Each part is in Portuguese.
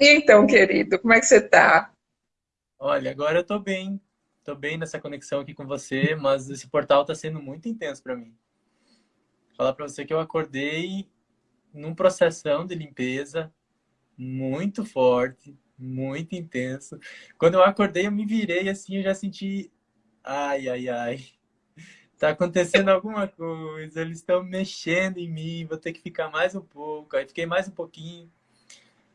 E então, querido, como é que você está? Olha, agora eu estou bem. Estou bem nessa conexão aqui com você, mas esse portal está sendo muito intenso para mim. Vou falar para você que eu acordei num processão de limpeza muito forte, muito intenso. Quando eu acordei, eu me virei assim, eu já senti, ai, ai, ai, tá acontecendo alguma coisa, eles estão mexendo em mim, vou ter que ficar mais um pouco. Aí fiquei mais um pouquinho.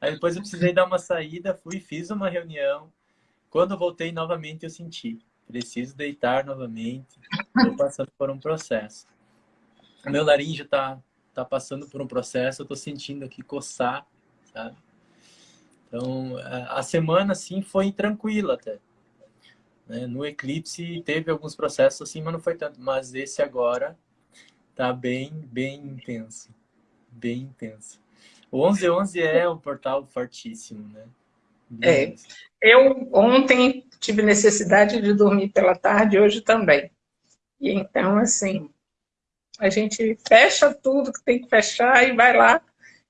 Aí depois eu precisei dar uma saída, fui, fiz uma reunião. Quando voltei novamente, eu senti. Preciso deitar novamente. Estou passando por um processo. O meu laríngeo está tá passando por um processo. Eu estou sentindo aqui coçar, sabe? Então, a semana, assim, foi tranquila até. Né? No eclipse teve alguns processos assim, mas não foi tanto. Mas esse agora tá bem, bem intenso. Bem intenso. O 1111 é um portal fortíssimo, né? É. Eu ontem tive necessidade de dormir pela tarde, hoje também. E então, assim, a gente fecha tudo que tem que fechar e vai lá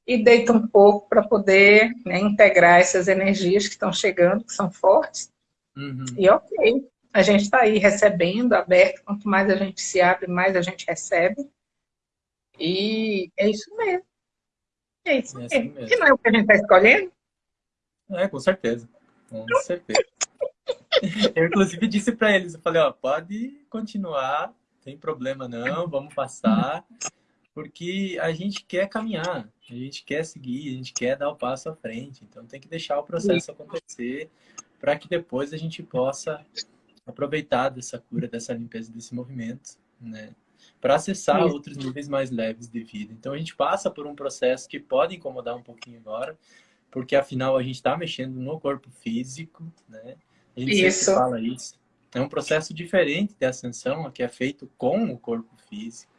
e deita um pouco para poder né, integrar essas energias que estão chegando, que são fortes. Uhum. E ok, a gente está aí recebendo, aberto, quanto mais a gente se abre, mais a gente recebe. E é isso mesmo. É isso é assim mesmo. E não é o que a gente está escolhendo? É, com certeza. Com certeza. eu, inclusive, disse para eles, eu falei, ó, pode continuar, tem problema não, vamos passar, porque a gente quer caminhar, a gente quer seguir, a gente quer dar o passo à frente, então tem que deixar o processo acontecer para que depois a gente possa aproveitar dessa cura, dessa limpeza, desse movimento, né? Para acessar outros níveis mais leves de vida. Então a gente passa por um processo que pode incomodar um pouquinho agora, porque afinal a gente está mexendo no corpo físico, né? A gente isso. sempre fala isso. É um processo diferente de ascensão, que é feito com o corpo físico.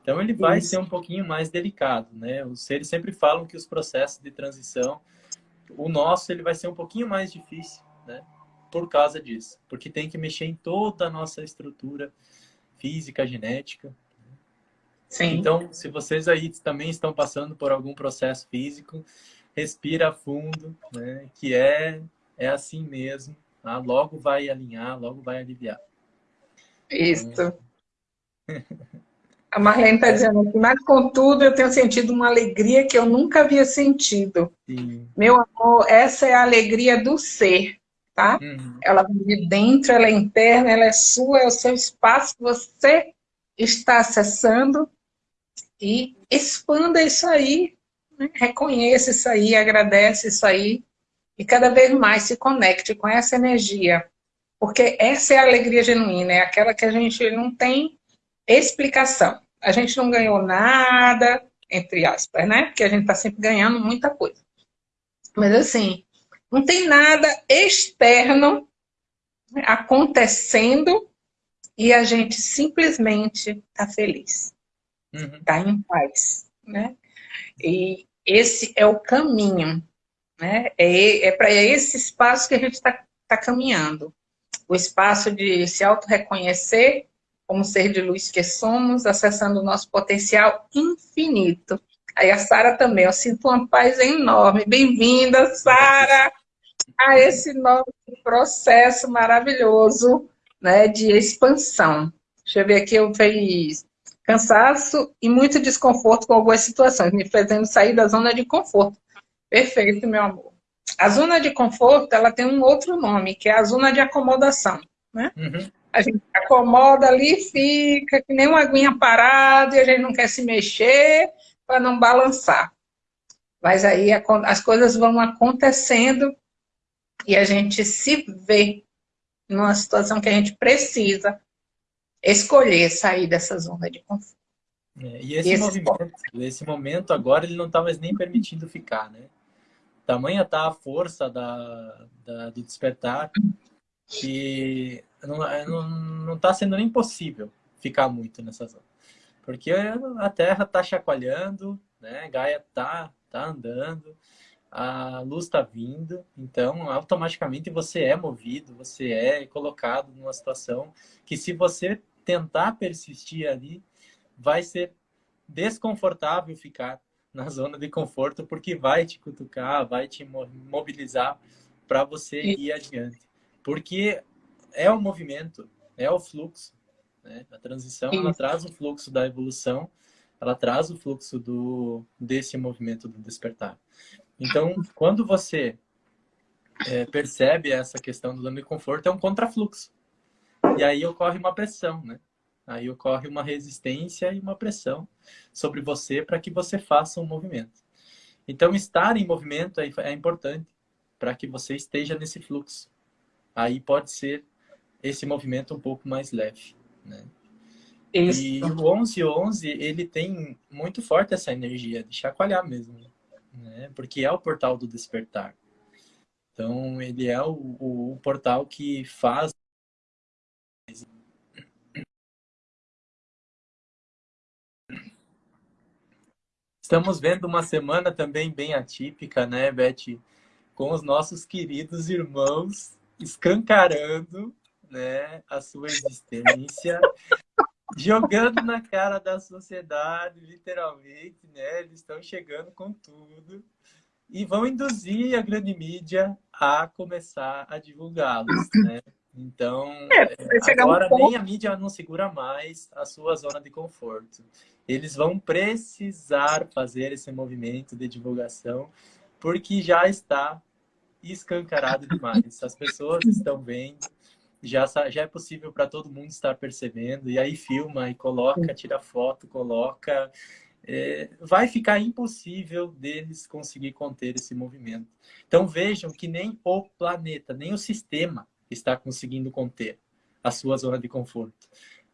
Então ele vai isso. ser um pouquinho mais delicado, né? Os seres sempre falam que os processos de transição, o nosso ele vai ser um pouquinho mais difícil, né? Por causa disso, porque tem que mexer em toda a nossa estrutura física, genética. Sim. Então, se vocês aí também estão passando por algum processo físico, respira fundo, né? Que é, é assim mesmo. Tá? Logo vai alinhar, logo vai aliviar. Isso. Então... A Marlene está dizendo que, mas contudo, eu tenho sentido uma alegria que eu nunca havia sentido. Sim. Meu amor, essa é a alegria do ser, tá? Uhum. Ela vem de dentro, ela é interna, ela é sua, é o seu espaço que você está acessando e expanda isso aí né? Reconheça isso aí, agradece isso aí e cada vez mais se conecte com essa energia. Porque essa é a alegria genuína, é aquela que a gente não tem explicação. A gente não ganhou nada, entre aspas, né? Porque a gente está sempre ganhando muita coisa. Mas assim, não tem nada externo acontecendo e a gente simplesmente está feliz. Uhum. em paz, né? E esse é o caminho, né? É, é para esse espaço que a gente está tá caminhando. O espaço de se auto-reconhecer como ser de luz que somos, acessando o nosso potencial infinito. Aí a Sara também, eu sinto uma paz enorme. Bem-vinda, Sara, a esse novo processo maravilhoso né, de expansão. Deixa eu ver aqui, eu fiz cansaço e muito desconforto com algumas situações, me fazendo sair da zona de conforto. Perfeito, meu amor. A zona de conforto, ela tem um outro nome, que é a zona de acomodação, né? Uhum. A gente acomoda ali, fica que nem uma aguinha parada e a gente não quer se mexer para não balançar. Mas aí as coisas vão acontecendo e a gente se vê numa situação que a gente precisa escolher sair dessa zona de conforto. É, e esse, esse movimento, esse momento agora, ele não está mais nem permitindo ficar, né? Tamanha está a força da, da, do despertar que não está sendo nem possível ficar muito nessa zona. Porque a Terra está chacoalhando, né? Gaia está tá andando, a luz está vindo, então automaticamente você é movido, você é colocado numa situação que se você tentar persistir ali, vai ser desconfortável ficar na zona de conforto, porque vai te cutucar, vai te mobilizar para você ir adiante. Porque é o movimento, é o fluxo. Né? A transição, ela traz o fluxo da evolução, ela traz o fluxo do, desse movimento do despertar. Então, quando você é, percebe essa questão do zona de conforto, é um contrafluxo. E aí ocorre uma pressão, né? Aí ocorre uma resistência e uma pressão sobre você para que você faça um movimento. Então, estar em movimento é, é importante para que você esteja nesse fluxo. Aí pode ser esse movimento um pouco mais leve, né? Isso. E o 1111, ele tem muito forte essa energia de chacoalhar mesmo, né? Porque é o portal do despertar. Então, ele é o, o, o portal que faz Estamos vendo uma semana também bem atípica, né, Beth? Com os nossos queridos irmãos escancarando né, a sua existência, jogando na cara da sociedade, literalmente, né? Eles estão chegando com tudo e vão induzir a grande mídia a começar a divulgá-los, né? Então, é, agora um nem a mídia não segura mais a sua zona de conforto. Eles vão precisar fazer esse movimento de divulgação, porque já está escancarado demais. As pessoas estão vendo, já, já é possível para todo mundo estar percebendo, e aí filma, e coloca, tira foto, coloca... É, vai ficar impossível deles conseguir conter esse movimento. Então vejam que nem o planeta, nem o sistema está conseguindo conter a sua zona de conforto.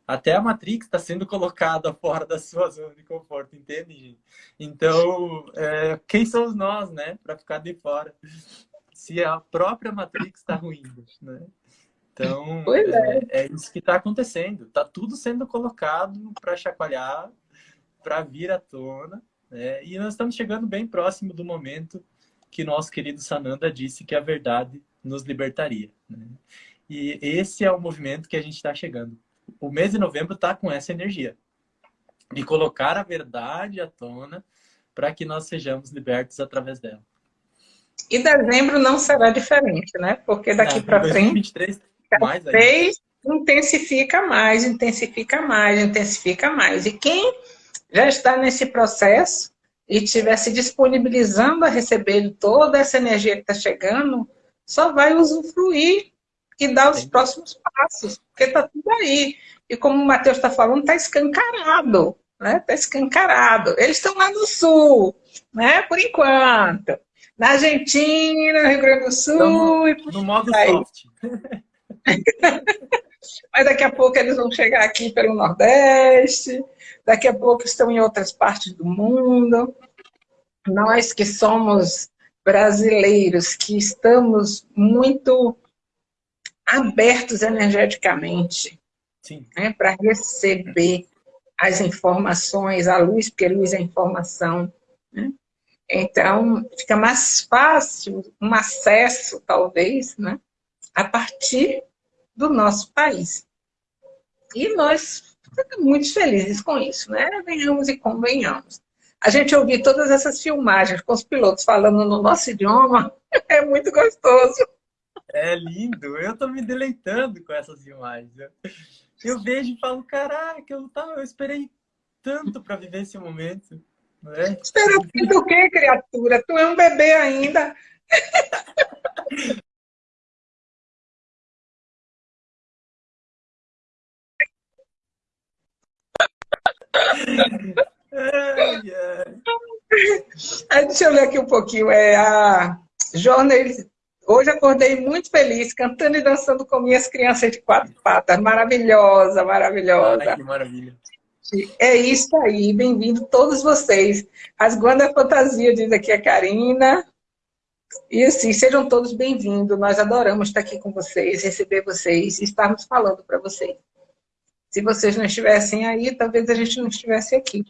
Até a Matrix está sendo colocada fora da sua zona de conforto, entende, gente? Então, é, quem somos nós, né, para ficar de fora? Se a própria Matrix está ruindo, né? Então, é. É, é. isso que está acontecendo. Está tudo sendo colocado para chacoalhar, para vir à tona. Né? E nós estamos chegando bem próximo do momento que nosso querido Sananda disse que a verdade nos libertaria. Né? E esse é o movimento que a gente está chegando. O mês de novembro está com essa energia de colocar a verdade à tona para que nós sejamos libertos através dela. E dezembro não será diferente, né? Porque daqui para frente, mais intensifica mais, intensifica mais, intensifica mais. E quem já está nesse processo e estiver se disponibilizando a receber toda essa energia que está chegando, só vai usufruir e dar os próximos passos, porque está tudo aí. E como o Matheus está falando, está escancarado, né? Está escancarado. Eles estão lá no sul, né? Por enquanto. Na Argentina, no Rio Grande do Sul. No, e no modo aí. soft. Mas daqui a pouco eles vão chegar aqui pelo Nordeste, daqui a pouco estão em outras partes do mundo. Nós que somos brasileiros que estamos muito abertos energeticamente né, para receber as informações, a luz, porque a luz é informação. Né? Então, fica mais fácil um acesso, talvez, né, a partir do nosso país. E nós ficamos muito felizes com isso, né? Venhamos e convenhamos a gente ouvir todas essas filmagens com os pilotos falando no nosso idioma é muito gostoso. É lindo, eu estou me deleitando com essas imagens. Eu vejo e falo, caraca, eu, tava, eu esperei tanto para viver esse momento. Não é? Espera o quê, criatura? Tu é um bebê ainda. Aí, deixa eu ler aqui um pouquinho. É, a Jornal, hoje acordei muito feliz, cantando e dançando com minhas crianças de quatro patas. Maravilhosa, maravilhosa. Ai, que maravilha. É isso aí, bem-vindo todos vocês. As Guanda Fantasia, diz aqui a Karina. E assim, sejam todos bem-vindos. Nós adoramos estar aqui com vocês, receber vocês e estarmos falando para vocês. Se vocês não estivessem aí, talvez a gente não estivesse aqui.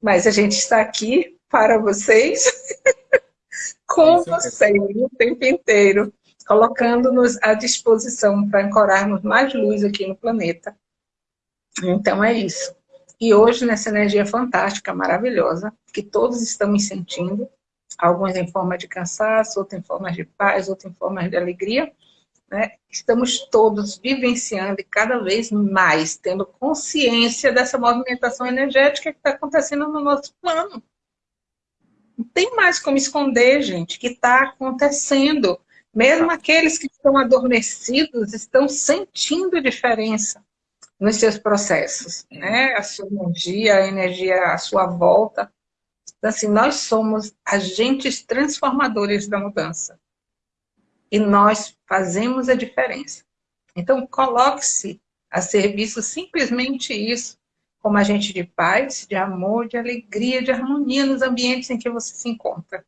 Mas a gente está aqui para vocês, com vocês, o tempo inteiro, colocando-nos à disposição para ancorarmos mais luz aqui no planeta. Então é isso. E hoje, nessa energia fantástica, maravilhosa, que todos estamos sentindo, alguns em forma de cansaço, outros em forma de paz, outros em forma de alegria, né? estamos todos vivenciando e cada vez mais tendo consciência dessa movimentação energética que está acontecendo no nosso plano. Não tem mais como esconder, gente, que está acontecendo. Mesmo aqueles que estão adormecidos estão sentindo diferença nos seus processos, né? A sua energia, a energia à sua volta. Então, assim, nós somos agentes transformadores da mudança. E nós fazemos a diferença. Então, coloque-se a serviço simplesmente isso, como agente de paz, de amor, de alegria, de harmonia nos ambientes em que você se encontra.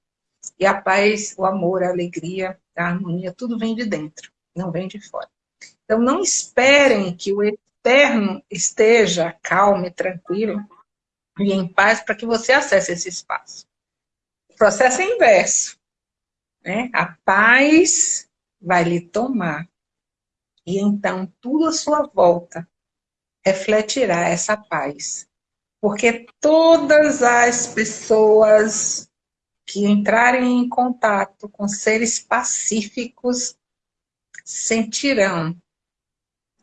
E a paz, o amor, a alegria, a harmonia, tudo vem de dentro, não vem de fora. Então, não esperem que o externo esteja calmo e tranquilo e em paz para que você acesse esse espaço. O processo é inverso. Né? A paz vai lhe tomar. E então tudo à sua volta refletirá essa paz. Porque todas as pessoas que entrarem em contato com seres pacíficos sentirão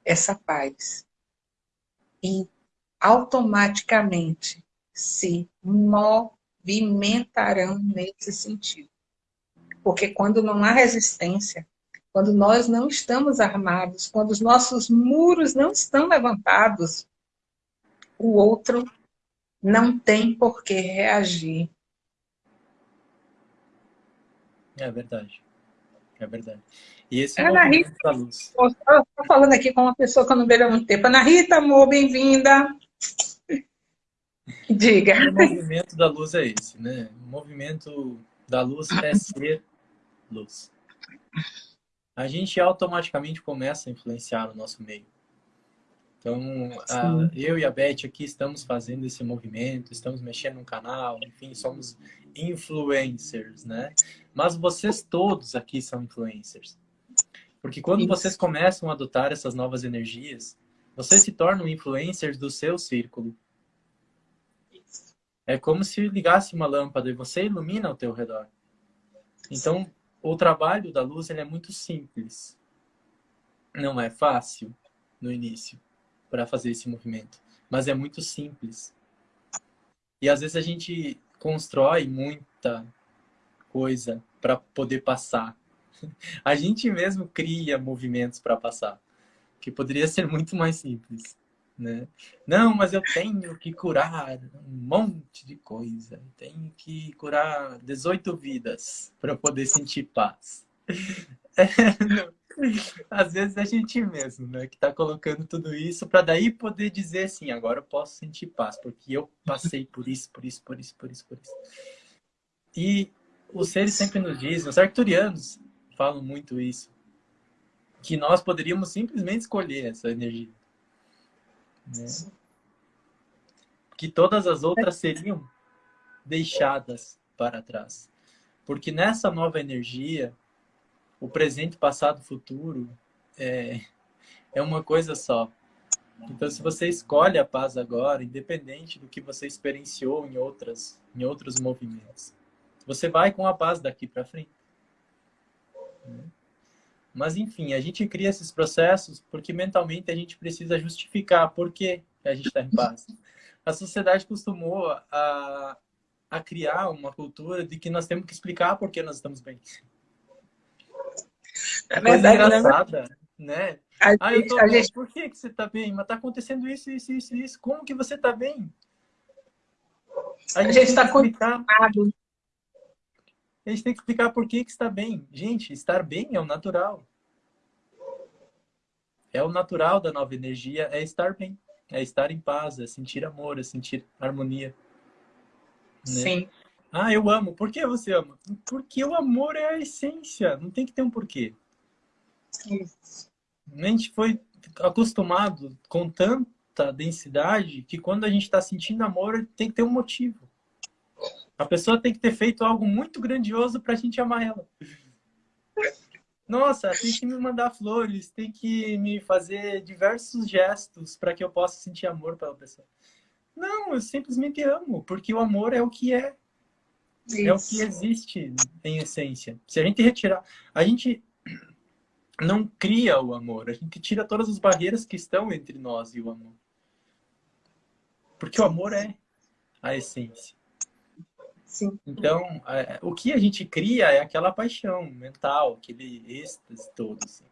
essa paz e automaticamente se movimentarão nesse sentido. Porque quando não há resistência, quando nós não estamos armados, quando os nossos muros não estão levantados, o outro não tem por que reagir. É verdade. É verdade. E esse Ana Rita, da luz. Estou falando aqui com uma pessoa que eu não vejo há muito tempo. Ana Rita, amor, bem-vinda. Diga. O movimento da luz é esse, né? O movimento da luz é ser luz. A gente automaticamente começa a influenciar o nosso meio. Então, a, eu e a Beth aqui estamos fazendo esse movimento, estamos mexendo no canal, enfim, somos influencers, né? Mas vocês todos aqui são influencers. Porque quando Isso. vocês começam a adotar essas novas energias, vocês se tornam influencers do seu círculo. Isso. É como se ligasse uma lâmpada e você ilumina ao teu redor. Então. O trabalho da luz ele é muito simples. Não é fácil no início para fazer esse movimento, mas é muito simples. E às vezes a gente constrói muita coisa para poder passar. A gente mesmo cria movimentos para passar, que poderia ser muito mais simples. Né? Não, mas eu tenho que curar um monte de coisa. Tenho que curar 18 vidas para poder sentir paz. É, às vezes é a gente mesmo, né? Que está colocando tudo isso para daí poder dizer assim, agora eu posso sentir paz, porque eu passei por isso, por isso, por isso, por isso, por isso. E os seres sempre nos dizem, os arcturianos falam muito isso, que nós poderíamos simplesmente escolher essa energia. Né? Que todas as outras seriam deixadas para trás. Porque nessa nova energia, o presente, passado, futuro é, é uma coisa só. Então, se você escolhe a paz agora, independente do que você experienciou em, outras, em outros movimentos, você vai com a paz daqui para frente. Mas, enfim, a gente cria esses processos porque mentalmente a gente precisa justificar por que a gente está em paz. A sociedade costumou a, a criar uma cultura de que nós temos que explicar por que nós estamos bem. É verdade, coisa né? engraçada, né? A ah, gente, eu tô bem. Gente... Por que, que você tá bem? Mas tá acontecendo isso, isso, isso, isso. Como que você tá bem? A gente, a gente está conectado. A gente tem que explicar por que, que está bem. Gente, estar bem é o natural. É o natural da nova energia, é estar bem. É estar em paz, é sentir amor, é sentir harmonia. Né? Sim. Ah, eu amo. Por que você ama? Porque o amor é a essência. Não tem que ter um porquê. Isso. A gente foi acostumado com tanta densidade que quando a gente está sentindo amor, tem que ter um motivo. A pessoa tem que ter feito algo muito grandioso para a gente amar ela. Nossa, tem que me mandar flores, tem que me fazer diversos gestos para que eu possa sentir amor pela pessoa. Não, eu simplesmente amo, porque o amor é o que é. Isso. É o que existe em essência. Se a gente retirar... A gente não cria o amor, a gente tira todas as barreiras que estão entre nós e o amor. Porque o amor é a essência. Sim. Então, é, o que a gente cria é aquela paixão mental, aquele êxtase todo. Assim.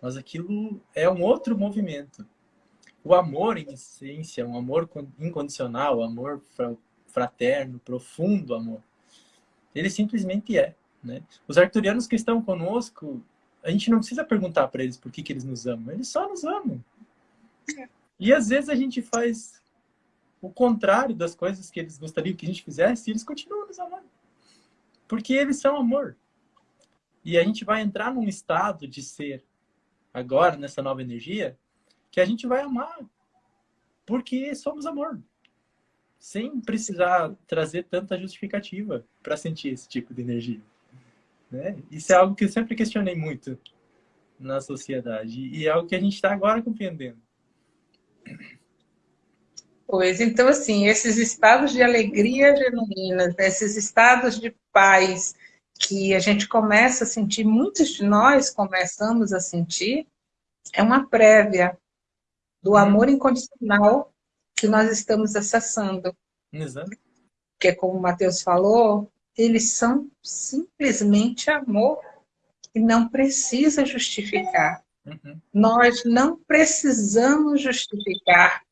Mas aquilo é um outro movimento. O amor, em essência, um amor incondicional, um amor fraterno, profundo amor, ele simplesmente é. Né? Os arturianos que estão conosco, a gente não precisa perguntar para eles por que, que eles nos amam. Eles só nos amam. É. E às vezes a gente faz o contrário das coisas que eles gostariam que a gente fizesse, eles continuam nos amando. Porque eles são amor. E a gente vai entrar num estado de ser, agora, nessa nova energia, que a gente vai amar. Porque somos amor. Sem precisar trazer tanta justificativa para sentir esse tipo de energia. Né? Isso é algo que eu sempre questionei muito na sociedade. E é algo que a gente está agora compreendendo. Pois, então, assim, esses estados de alegria genuína, esses estados de paz que a gente começa a sentir, muitos de nós começamos a sentir, é uma prévia do amor incondicional que nós estamos acessando. Exato. Porque, como o Matheus falou, eles são simplesmente amor e não precisa justificar. Uhum. Nós não precisamos justificar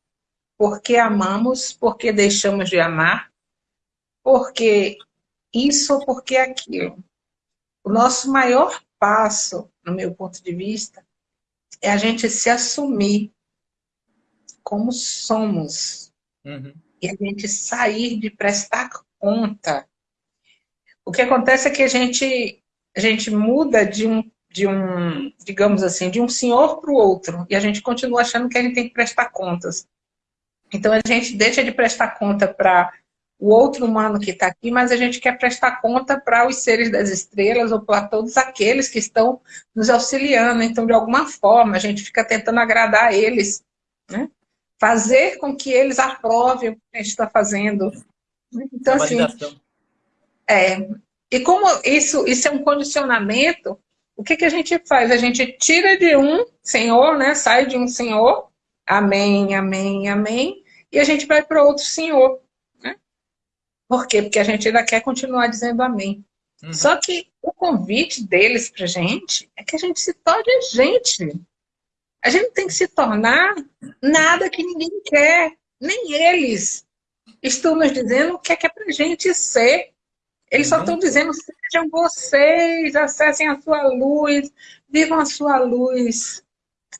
porque amamos, porque deixamos de amar, porque isso ou porque aquilo. O nosso maior passo, no meu ponto de vista, é a gente se assumir como somos. Uhum. E a gente sair de prestar conta. O que acontece é que a gente, a gente muda de um, de um, digamos assim, de um senhor para o outro. E a gente continua achando que a gente tem que prestar contas. Então a gente deixa de prestar conta para o outro humano que está aqui, mas a gente quer prestar conta para os seres das estrelas ou para todos aqueles que estão nos auxiliando. Então, de alguma forma, a gente fica tentando agradar eles, né? fazer com que eles aprovem o que a gente está fazendo. Então, assim, é, e como isso, isso é um condicionamento, o que, que a gente faz? A gente tira de um senhor, né? sai de um senhor amém, amém, amém, e a gente vai para outro Senhor. Né? Por quê? Porque a gente ainda quer continuar dizendo amém. Uhum. Só que o convite deles para gente é que a gente se torne gente. A gente tem que se tornar nada que ninguém quer, nem eles. Estão nos dizendo o que é que é para gente ser. Eles só estão uhum. dizendo, sejam vocês, acessem a sua luz, vivam a sua luz.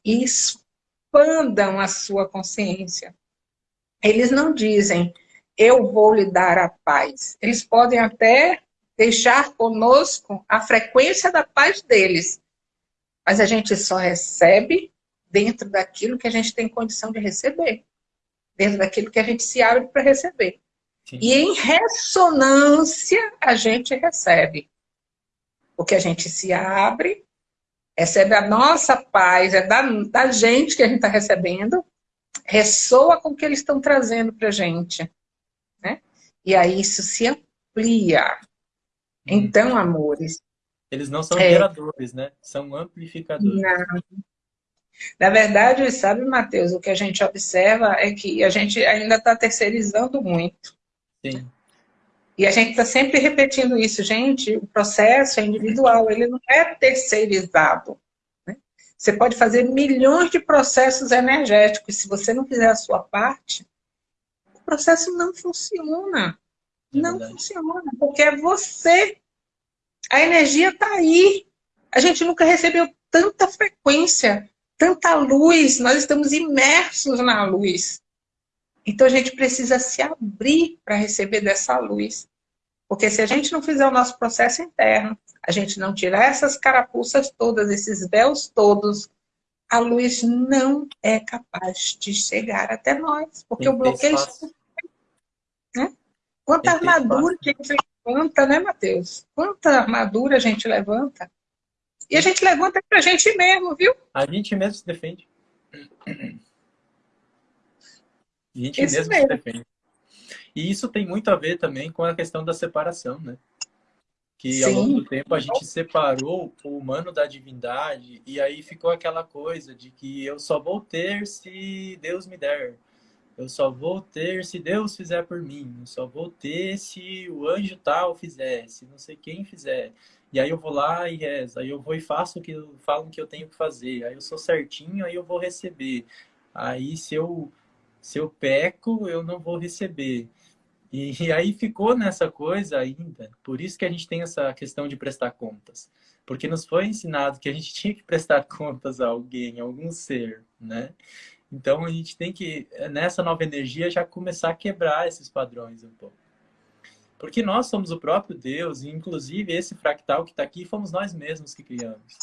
Isso expandam a sua consciência. Eles não dizem, eu vou lhe dar a paz. Eles podem até deixar conosco a frequência da paz deles. Mas a gente só recebe dentro daquilo que a gente tem condição de receber. Dentro daquilo que a gente se abre para receber. Sim. E em ressonância a gente recebe. Porque a gente se abre recebe a nossa paz, é da, da gente que a gente está recebendo, ressoa com o que eles estão trazendo para a gente. Né? E aí isso se amplia. Uhum. Então, amores... Eles não são é, geradores, né? São amplificadores. Não. Na verdade, sabe, Matheus, o que a gente observa é que a gente ainda está terceirizando muito. Sim. E a gente está sempre repetindo isso, gente, o processo é individual, ele não é terceirizado. Né? Você pode fazer milhões de processos energéticos, se você não fizer a sua parte, o processo não funciona. É não verdade. funciona, porque é você. A energia está aí. A gente nunca recebeu tanta frequência, tanta luz, nós estamos imersos na luz. Então a gente precisa se abrir para receber dessa luz. Porque se a gente não fizer o nosso processo interno, a gente não tirar essas carapuças todas, esses véus todos, a luz não é capaz de chegar até nós. Porque o bloqueio... Né? Quanta armadura a gente levanta, né, Matheus? Quanta armadura a gente levanta. E a gente levanta pra gente mesmo, viu? A gente mesmo se defende. A gente isso mesmo, mesmo. se defende. E isso tem muito a ver também com a questão da separação, né? Que Sim. ao longo do tempo a gente separou o humano da divindade e aí ficou aquela coisa de que eu só vou ter se Deus me der. Eu só vou ter se Deus fizer por mim. Eu só vou ter se o anjo tal fizer, se não sei quem fizer. E aí eu vou lá e rezo. Aí eu vou e faço o que falam que eu tenho que fazer. Aí eu sou certinho, aí eu vou receber. Aí se eu, se eu peco, eu não vou receber. E, e aí ficou nessa coisa ainda. Por isso que a gente tem essa questão de prestar contas. Porque nos foi ensinado que a gente tinha que prestar contas a alguém, a algum ser, né? Então a gente tem que, nessa nova energia, já começar a quebrar esses padrões um pouco. Porque nós somos o próprio Deus, e inclusive esse fractal que está aqui, fomos nós mesmos que criamos.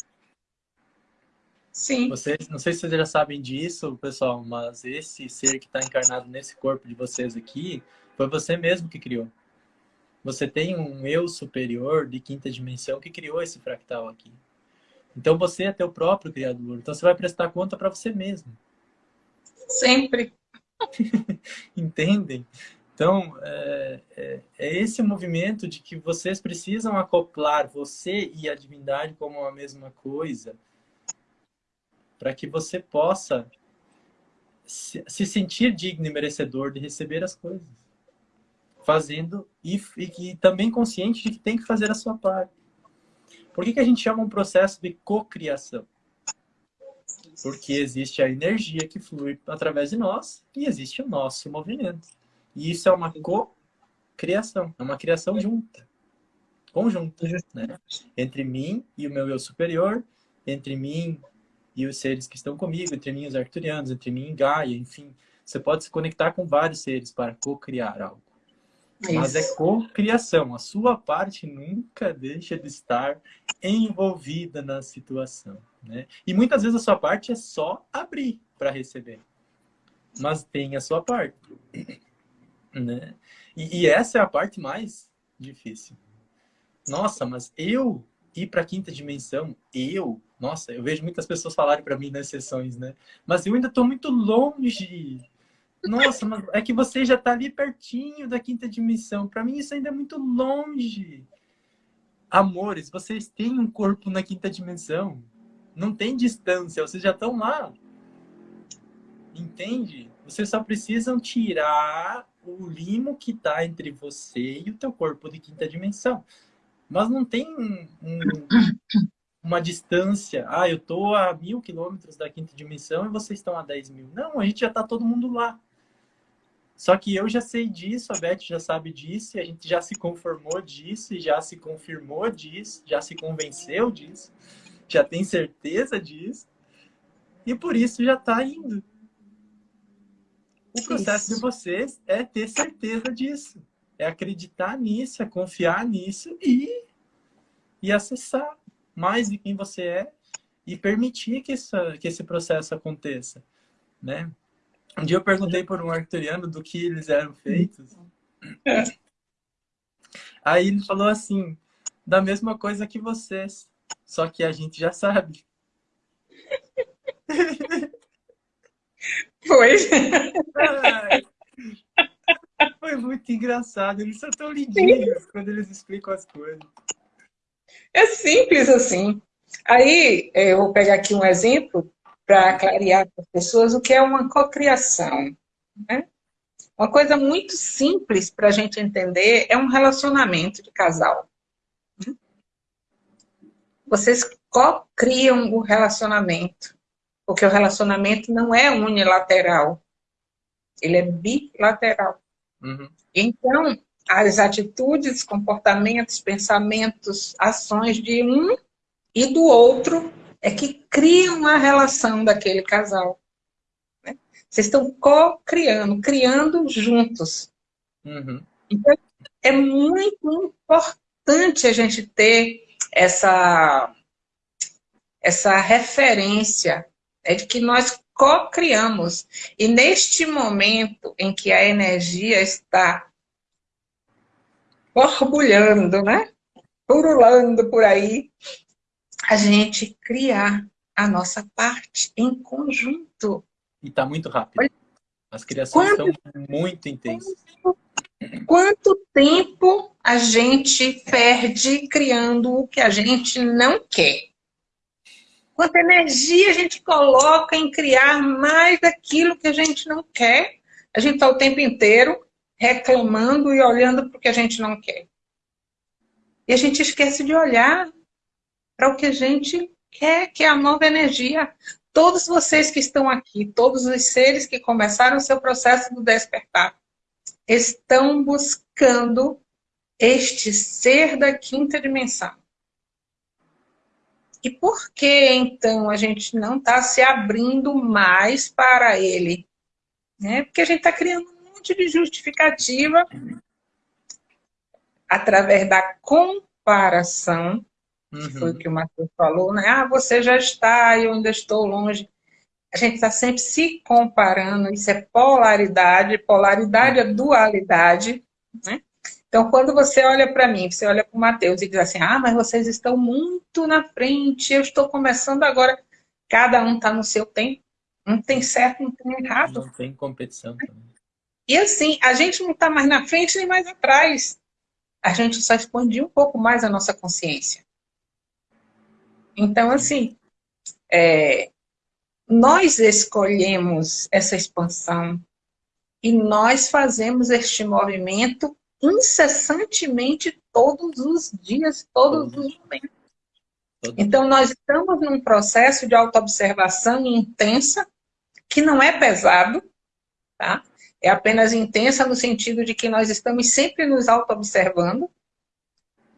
Sim. Vocês, não sei se vocês já sabem disso, pessoal, mas esse ser que está encarnado nesse corpo de vocês aqui, foi você mesmo que criou. Você tem um eu superior de quinta dimensão que criou esse fractal aqui. Então você é teu próprio criador. Então você vai prestar conta para você mesmo. Sempre. Entendem? Então, é, é, é, esse movimento de que vocês precisam acoplar você e a divindade como a mesma coisa para que você possa se, se, sentir digno e merecedor de receber as coisas. Fazendo e, e, e também consciente de que tem que fazer a sua parte. Por que, que a gente chama um processo de cocriação? Porque existe a energia que flui através de nós e existe o nosso movimento. E isso é uma co-criação, é uma criação junta, conjunta, né? Entre mim e o meu eu superior, entre mim e os seres que estão comigo, entre mim e os arcturianos, entre mim e Gaia, enfim. Você pode se conectar com vários seres para co-criar algo. Isso. Mas é co-criação. A sua parte nunca deixa de estar envolvida na situação. Né? E muitas vezes a sua parte é só abrir para receber. Mas tem a sua parte. Né? E, e, essa é a parte mais difícil. Nossa, mas eu ir para a quinta dimensão, eu, nossa, eu vejo muitas pessoas falarem para mim nas sessões, né? Mas eu ainda estou muito longe. Nossa, mas é que você já está ali pertinho da quinta dimensão. Para mim isso ainda é muito longe. Amores, vocês têm um corpo na quinta dimensão. Não tem distância, vocês já estão lá. Entende? Vocês só precisam tirar o limo que está entre você e o teu corpo de quinta dimensão. Mas não tem um, um, uma distância. Ah, eu estou a mil quilômetros da quinta dimensão e vocês estão a 10 mil. Não, a gente já está todo mundo lá. Só que eu já sei disso, a Beth já sabe disso, e a gente já se conformou disso, e já se confirmou disso, já se convenceu disso, já tem certeza disso, e por isso já está indo. O processo Isso. de vocês é ter certeza disso. É acreditar nisso, é confiar nisso e, e acessar mais de quem você é e permitir que, essa, que esse processo aconteça. Né? Um dia eu perguntei por um arcturiano do que eles eram feitos. É. Aí ele falou assim, da mesma coisa que vocês, só que a gente já sabe. Foi. foi muito engraçado. Eles são tão lindinhos quando eles explicam as coisas. É simples assim. Aí, é, eu vou pegar aqui um exemplo para clarear para as pessoas o que é uma cocriação. Né? Uma coisa muito simples para a gente entender é um relacionamento de casal. Vocês co-criam o relacionamento. Porque o relacionamento não é unilateral. Ele é bilateral. Uhum. Então, as atitudes, comportamentos, pensamentos, ações de um e do outro é que criam a relação daquele casal. Né? Vocês estão co-criando, criando juntos. Uhum. Então, é muito importante a gente ter essa, essa referência é de que nós co-criamos. E neste momento em que a energia está borbulhando, né? Purulando por aí, a gente criar a nossa parte em conjunto. E está muito rápido. As criações quanto, são muito intensas. Quanto tempo a gente perde criando o que a gente não quer? Quanta energia a gente coloca em criar mais daquilo que a gente não quer? A gente está o tempo inteiro reclamando e olhando para o que a gente não quer. E a gente esquece de olhar para o que a gente quer, que é a nova energia. Todos vocês que estão aqui, todos os seres que começaram o seu processo do despertar, estão buscando este ser da quinta dimensão. E por que, então, a gente não está se abrindo mais para ele? Né? Porque a gente está criando monte de justificativa através da comparação, uhum. foi o que o Matheus falou, né? Ah, você já está, eu ainda estou longe. A gente está sempre se comparando, isso é polaridade, polaridade é dualidade, né? Então, quando você olha para mim, você olha para o Matheus e diz assim, ah, mas vocês estão muito na frente, eu estou começando agora. Cada um está no seu tempo. Não tem certo, não tem errado. Não tem competição também. E assim, a gente não está mais na frente nem mais atrás. A gente só expandiu um pouco mais a nossa consciência. Então, assim, é, nós escolhemos essa expansão e nós fazemos este movimento incessantemente todos os dias, todos os momentos. Então, nós estamos num processo de autoobservação intensa, que não é pesado, tá? É apenas intensa no sentido de que nós estamos sempre nos autoobservando,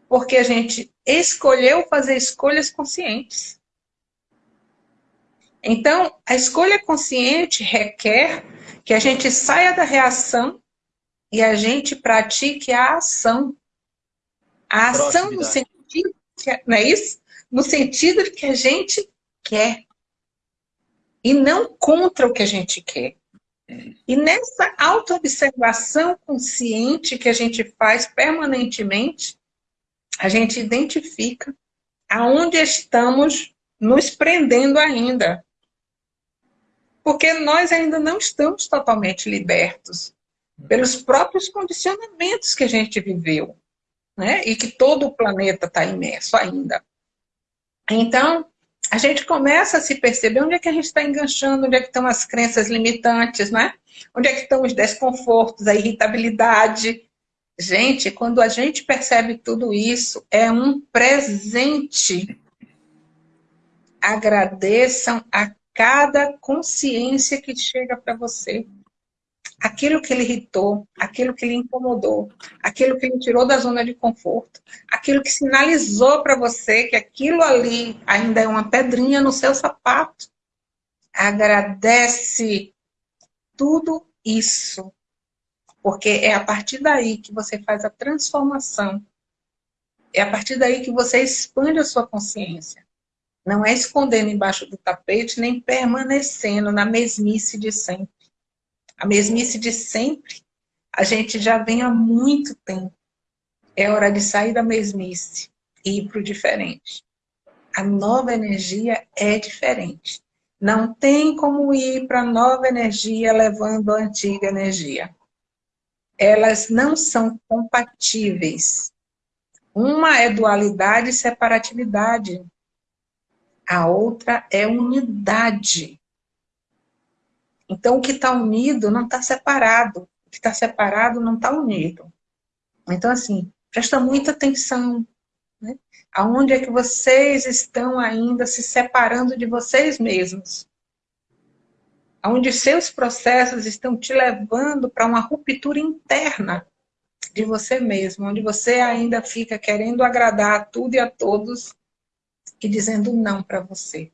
porque a gente escolheu fazer escolhas conscientes. Então, a escolha consciente requer que a gente saia da reação e a gente pratique a ação. A ação no sentido, não é isso? No sentido de que a gente quer. E não contra o que a gente quer. E nessa autoobservação consciente que a gente faz permanentemente, a gente identifica aonde estamos nos prendendo ainda. Porque nós ainda não estamos totalmente libertos pelos próprios condicionamentos que a gente viveu, né? E que todo o planeta está imerso ainda. Então, a gente começa a se perceber onde é que a gente está enganchando, onde é que estão as crenças limitantes, né? Onde é que estão os desconfortos, a irritabilidade. Gente, quando a gente percebe tudo isso, é um presente. Agradeçam a cada consciência que chega para você aquilo que ele irritou, aquilo que ele incomodou, aquilo que ele tirou da zona de conforto, aquilo que sinalizou para você que aquilo ali ainda é uma pedrinha no seu sapato. Agradece tudo isso, porque é a partir daí que você faz a transformação. É a partir daí que você expande a sua consciência. Não é escondendo embaixo do tapete, nem permanecendo na mesmice de sempre a mesmice de sempre, a gente já vem há muito tempo. É hora de sair da mesmice e ir para o diferente. A nova energia é diferente. Não tem como ir para a nova energia levando a antiga energia. Elas não são compatíveis. Uma é dualidade e separatividade. A outra é unidade. Então, o que está unido não está separado. O que está separado não está unido. Então, assim, presta muita atenção. Né? Aonde é que vocês estão ainda se separando de vocês mesmos? Aonde seus processos estão te levando para uma ruptura interna de você mesmo, onde você ainda fica querendo agradar a tudo e a todos e dizendo não para você.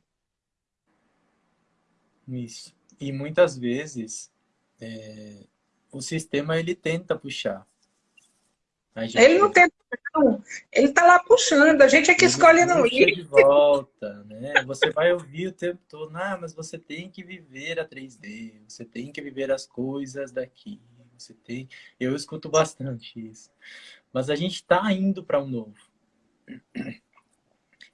Isso. E muitas vezes é, o sistema ele tenta puxar. Gente... Ele não tenta, não. Ele está lá puxando, a gente é que ele escolhe não ir. de volta, né? Você vai ouvir o tempo todo, ah, mas você tem que viver a 3D, você tem que viver as coisas daqui, você tem... Eu escuto bastante isso. Mas a gente está indo para um novo.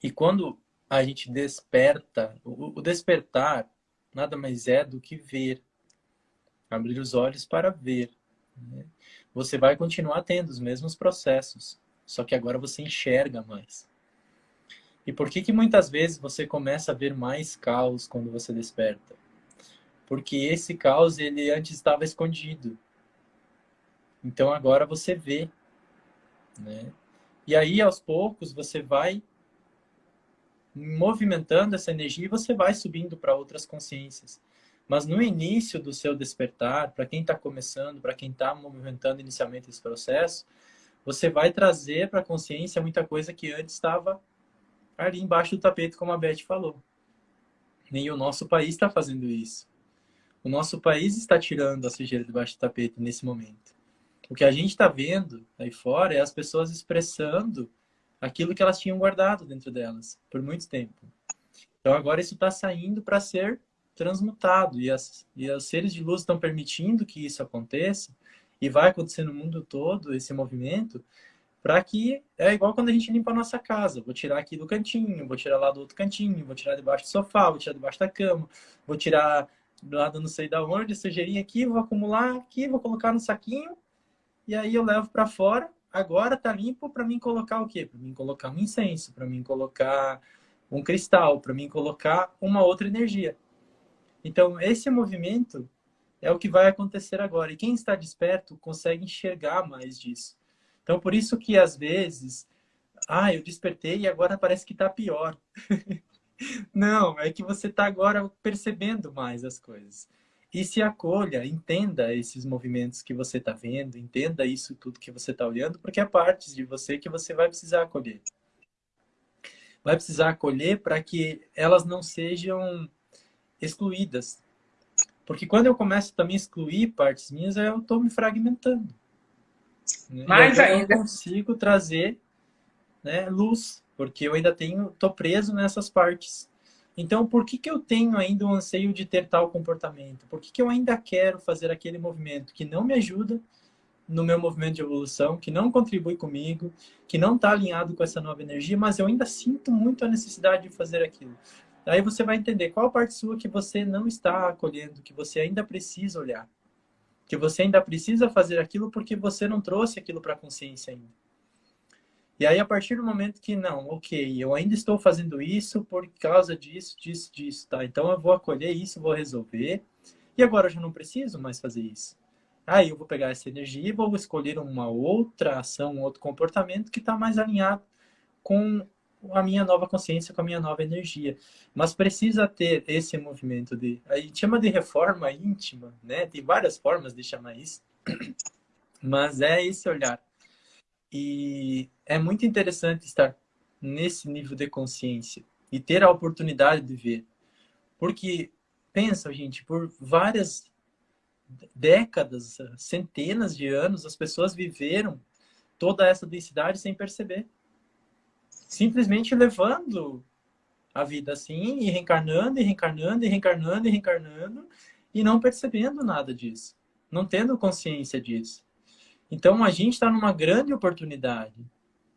E quando a gente desperta, o despertar nada mais é do que ver. abrir os olhos para ver. Né? Você vai continuar tendo os mesmos processos, só que agora você enxerga mais. E por que que muitas vezes você começa a ver mais caos quando você desperta? Porque esse caos, ele antes estava escondido. Então agora você vê, né? E aí, aos poucos, você vai movimentando essa energia e você vai subindo para outras consciências. Mas no início do seu despertar, para quem está começando, para quem está movimentando inicialmente esse processo, você vai trazer para a consciência muita coisa que antes estava ali embaixo do tapete, como a Beth falou. E o nosso país está fazendo isso. O nosso país está tirando a sujeira debaixo do tapete nesse momento. O que a gente está vendo aí fora é as pessoas expressando aquilo que elas tinham guardado dentro delas por muito tempo. Então agora isso está saindo para ser transmutado e, as, e os seres de luz estão permitindo que isso aconteça e vai acontecer no mundo todo esse movimento para que é igual quando a gente limpa a nossa casa. Vou tirar aqui do cantinho, vou tirar lá do outro cantinho, vou tirar debaixo do sofá, vou tirar debaixo da cama, vou tirar do lado não sei da onde, sujeirinha aqui, vou acumular aqui, vou colocar no saquinho e aí eu levo para fora. Agora tá limpo para mim colocar o quê? Para mim colocar um incenso, para mim colocar um cristal, para mim colocar uma outra energia. Então, esse movimento é o que vai acontecer agora. E quem está desperto consegue enxergar mais disso. Então, por isso que às vezes, ah, eu despertei e agora parece que está pior. Não, é que você está agora percebendo mais as coisas. E se acolha, entenda esses movimentos que você está vendo, entenda isso tudo que você está olhando, porque é parte de você que você vai precisar acolher. Vai precisar acolher para que elas não sejam excluídas. Porque quando eu começo também a excluir partes minhas, eu estou me fragmentando. Né? Mais ainda. Eu consigo trazer né, luz, porque eu ainda tenho, estou preso nessas partes. Então, por que, que eu tenho ainda o anseio de ter tal comportamento? Por que, que eu ainda quero fazer aquele movimento que não me ajuda no meu movimento de evolução, que não contribui comigo, que não está alinhado com essa nova energia, mas eu ainda sinto muito a necessidade de fazer aquilo. Aí você vai entender qual parte sua que você não está acolhendo, que você ainda precisa olhar. Que você ainda precisa fazer aquilo porque você não trouxe aquilo para a consciência ainda. E aí, a partir do momento que, não, ok, eu ainda estou fazendo isso por causa disso, disso, disso, tá? Então, eu vou acolher isso, vou resolver. E agora eu já não preciso mais fazer isso. Aí, eu vou pegar essa energia e vou escolher uma outra ação, um outro comportamento que está mais alinhado com a minha nova consciência, com a minha nova energia. Mas precisa ter esse movimento de... A gente chama de reforma íntima, né? Tem várias formas de chamar isso. Mas é esse olhar e é muito interessante estar nesse nível de consciência e ter a oportunidade de ver. Porque, pensa, gente, por várias décadas, centenas de anos, as pessoas viveram toda essa densidade sem perceber. Simplesmente levando a vida assim, e reencarnando, e reencarnando, e reencarnando, e reencarnando, e não percebendo nada disso. Não tendo consciência disso. Então, a gente está numa grande oportunidade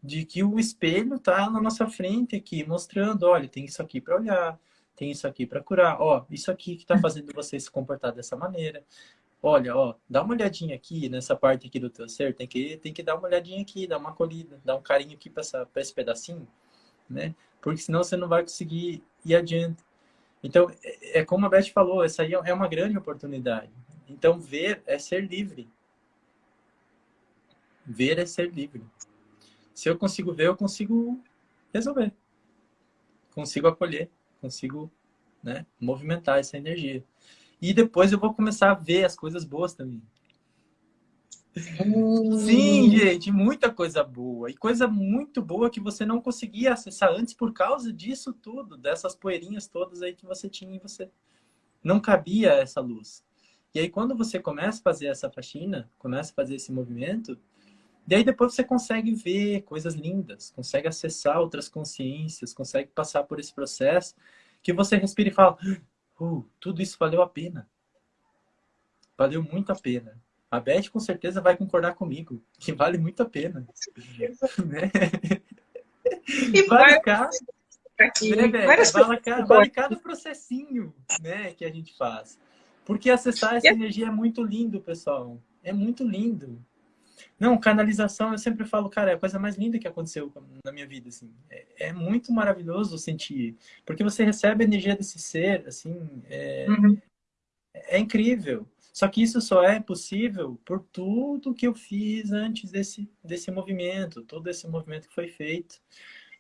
de que o espelho está na nossa frente aqui, mostrando, olha, tem isso aqui para olhar, tem isso aqui para curar, ó, isso aqui que está fazendo você se comportar dessa maneira. Olha, ó, dá uma olhadinha aqui nessa parte aqui do teu ser, tem que, tem que dar uma olhadinha aqui, dar uma acolhida, dar um carinho aqui para esse pedacinho, né? Porque senão você não vai conseguir ir adiante. Então, é, é como a Beth falou, essa aí é uma grande oportunidade. Então, ver é ser livre. Ver é ser livre. Se eu consigo ver, eu consigo resolver. Consigo acolher, consigo né, movimentar essa energia. E depois eu vou começar a ver as coisas boas também. Hum. Sim, gente, muita coisa boa. E coisa muito boa que você não conseguia acessar antes por causa disso tudo, dessas poeirinhas todas aí que você tinha em você. Não cabia essa luz. E aí, quando você começa a fazer essa faxina, começa a fazer esse movimento, Daí depois você consegue ver coisas lindas, consegue acessar outras consciências, consegue passar por esse processo que você respira e fala, uh, tudo isso valeu a pena. Valeu muito a pena. A Beth com certeza vai concordar comigo, que vale muito a pena. né? E vale cada, aqui, né, vale, cada, vale cada processinho né, que a gente faz. Porque acessar essa energia é muito lindo, pessoal. É muito lindo. Não, canalização, eu sempre falo, cara, é a coisa mais linda que aconteceu na minha vida, assim. É, é muito maravilhoso sentir. Porque você recebe a energia desse ser, assim, é, uhum. é incrível. Só que isso só é possível por tudo que eu fiz antes desse, desse movimento, todo esse movimento que foi feito.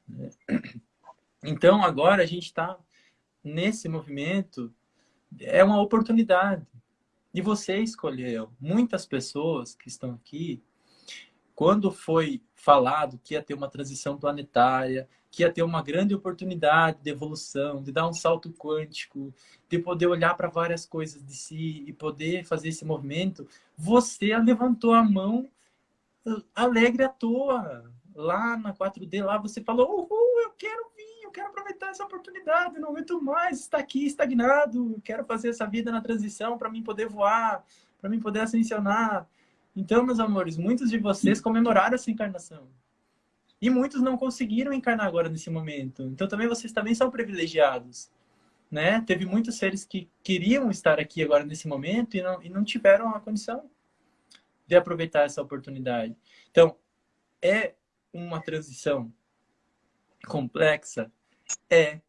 Né? Então, agora a gente está nesse movimento, é uma oportunidade. E você escolheu. Muitas pessoas que estão aqui, quando foi falado que ia ter uma transição planetária, que ia ter uma grande oportunidade de evolução, de dar um salto quântico, de poder olhar para várias coisas de si e poder fazer esse movimento, você levantou a mão alegre à toa. Lá na 4D, lá você falou, uhul, eu quero vir, eu quero aproveitar essa oportunidade, não aguento mais estar aqui estagnado, quero fazer essa vida na transição para mim poder voar, para mim poder ascensionar. Então, meus amores, muitos de vocês comemoraram essa encarnação. E muitos não conseguiram encarnar agora nesse momento. Então também vocês também são privilegiados. Né? Teve muitos seres que queriam estar aqui agora nesse momento e não, e não tiveram a condição de aproveitar essa oportunidade. Então, é uma transição complexa? É.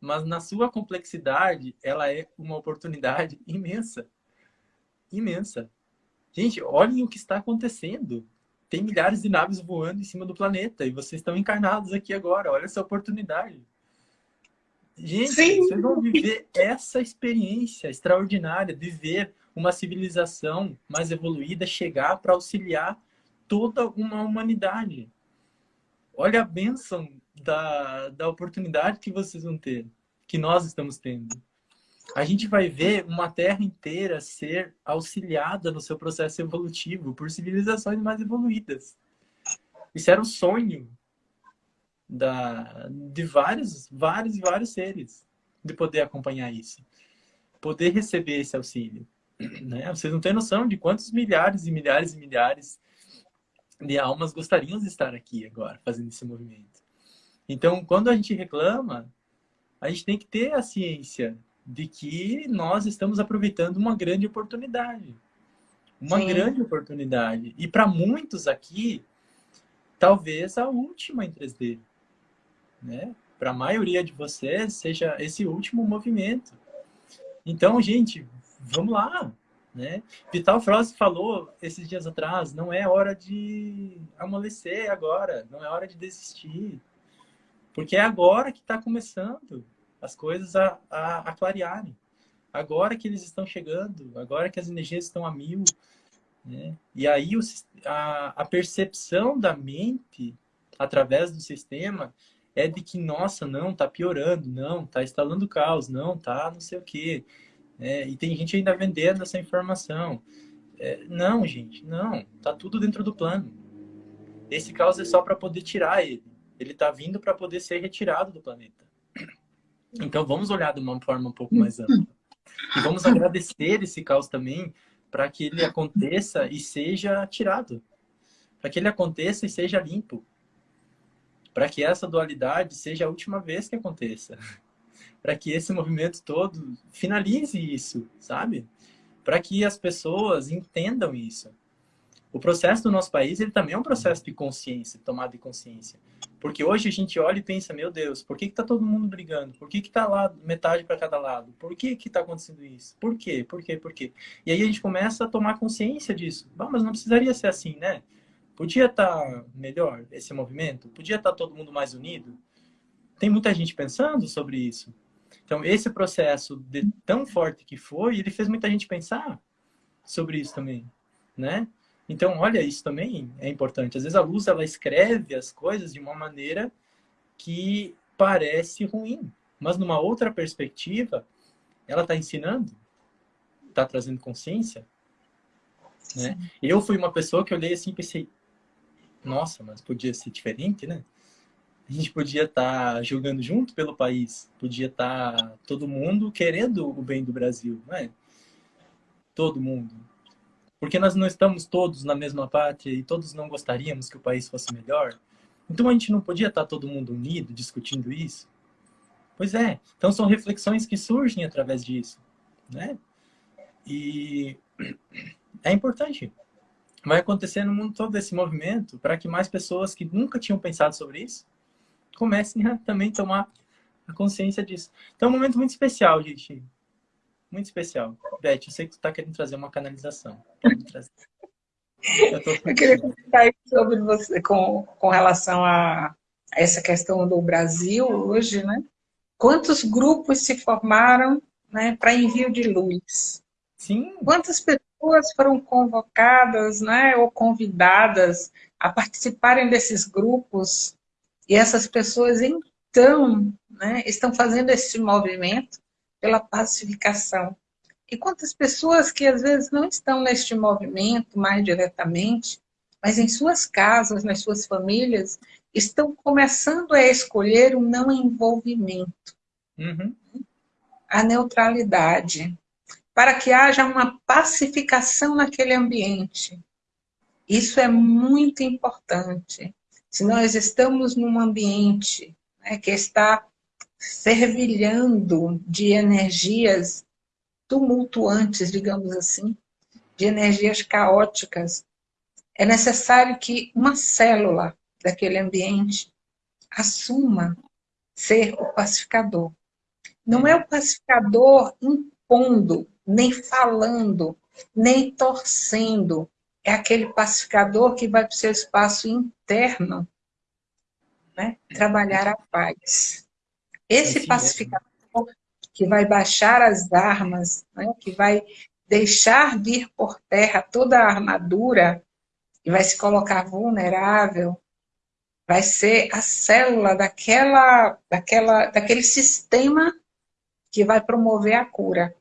Mas na sua complexidade, ela é uma oportunidade imensa. Imensa. Gente, olhem o que está acontecendo tem milhares de naves voando em cima do planeta e vocês estão encarnados aqui agora. Olha essa oportunidade. Gente, Sim. vocês vão viver essa experiência extraordinária de ver uma civilização mais evoluída chegar para auxiliar toda uma humanidade. Olha a bênção da, da oportunidade que vocês vão ter, que nós estamos tendo a gente vai ver uma Terra inteira ser auxiliada no seu processo evolutivo por civilizações mais evoluídas. Isso era o sonho da, de vários, vários e vários seres de poder acompanhar isso, poder receber esse auxílio. Né? Vocês não têm noção de quantos milhares e milhares e milhares de almas gostariam de estar aqui agora, fazendo esse movimento. Então, quando a gente reclama, a gente tem que ter a ciência de que nós estamos aproveitando uma grande oportunidade. Uma Sim. grande oportunidade. E para muitos aqui, talvez a última em 3D. Né? Para a maioria de vocês, seja esse último movimento. Então, gente, vamos lá. Né? Vital Frost falou esses dias atrás, não é hora de amolecer agora, não é hora de desistir. Porque é agora que está começando as coisas a, a, a clarearem. Agora que eles estão chegando, agora que as energias estão a mil, né? E aí o, a, a percepção da mente através do sistema é de que, nossa, não, tá piorando, não, tá instalando caos, não, tá não sei o quê. É, e tem gente ainda vendendo essa informação. É, não, gente, não, tá tudo dentro do plano. Esse caos é só para poder tirar ele. Ele tá vindo para poder ser retirado do planeta. Então vamos olhar de uma forma um pouco mais ampla. E vamos agradecer esse caos também para que ele aconteça e seja tirado. Para que ele aconteça e seja limpo. Para que essa dualidade seja a última vez que aconteça. Para que esse movimento todo finalize isso, sabe? Para que as pessoas entendam isso. O processo do nosso país ele também é um processo de consciência, tomada de consciência. Porque hoje a gente olha e pensa, meu Deus, por que está todo mundo brigando? Por que está lá metade para cada lado? Por que está acontecendo isso? Por quê? Por quê? Por quê? E aí a gente começa a tomar consciência disso. Ah, mas não precisaria ser assim, né? Podia estar tá melhor esse movimento? Podia estar tá todo mundo mais unido? Tem muita gente pensando sobre isso. Então, esse processo tão forte que foi, ele fez muita gente pensar sobre isso também, né? Então, olha, isso também é importante. Às vezes a luz, ela escreve as coisas de uma maneira que parece ruim. Mas numa outra perspectiva, ela está ensinando, está trazendo consciência. Né? Eu fui uma pessoa que olhei assim e pensei, nossa, mas podia ser diferente, né? A gente podia estar tá jogando junto pelo país, podia estar tá todo mundo querendo o bem do Brasil, não é? Todo mundo. Porque nós não estamos todos na mesma pátria e todos não gostaríamos que o país fosse melhor. Então a gente não podia estar todo mundo unido discutindo isso? Pois é. Então são reflexões que surgem através disso, né? E é importante. Vai acontecer no mundo todo esse movimento para que mais pessoas que nunca tinham pensado sobre isso comecem a também tomar a consciência disso. Então é um momento muito especial, gente. Muito especial. Beth, eu sei que tu está querendo trazer uma canalização. Eu, eu, queria comentar sobre você com, com relação a essa questão do Brasil hoje, né? Quantos grupos se formaram né, para envio de luz? Sim. Quantas pessoas foram convocadas né, ou convidadas a participarem desses grupos? E essas pessoas, então, né, estão fazendo esse movimento pela pacificação. E quantas pessoas que às vezes não estão neste movimento mais diretamente, mas em suas casas, nas suas famílias, estão começando a escolher o não envolvimento, uhum. a neutralidade, para que haja uma pacificação naquele ambiente. Isso é muito importante. Se nós estamos num ambiente né, que está fervilhando de energias tumultuantes, digamos assim, de energias caóticas, é necessário que uma célula daquele ambiente assuma ser o pacificador. Não é o pacificador impondo, nem falando, nem torcendo. É aquele pacificador que vai para o seu espaço interno né? trabalhar a paz. Esse é pacificador que vai baixar as armas, né? que vai deixar vir por terra toda a armadura e vai se colocar vulnerável, vai ser a célula daquela, daquela, daquele sistema que vai promover a cura.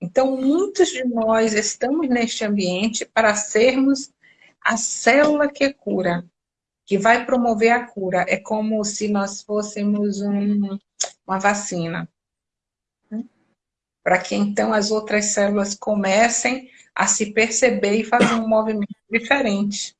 Então, muitos de nós estamos neste ambiente para sermos a célula que cura, que vai promover a cura. É como se nós fôssemos um, uma vacina. Para que então as outras células comecem a se perceber e fazer um movimento diferente.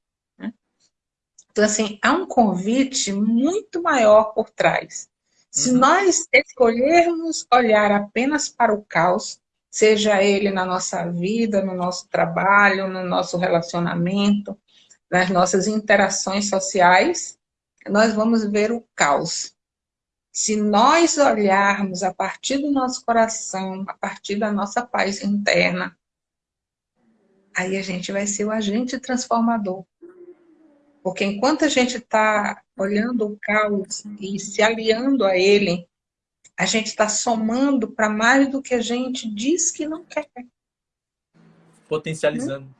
Então, assim, há um convite muito maior por trás. Se uhum. nós escolhermos olhar apenas para o caos, seja ele na nossa vida, no nosso trabalho, no nosso relacionamento, nas nossas interações sociais, nós vamos ver o caos. Se nós olharmos a partir do nosso coração, a partir da nossa paz interna, aí a gente vai ser o agente transformador. Porque enquanto a gente está olhando o caos e se aliando a ele, a gente está somando para mais do que a gente diz que não quer. Potencializando.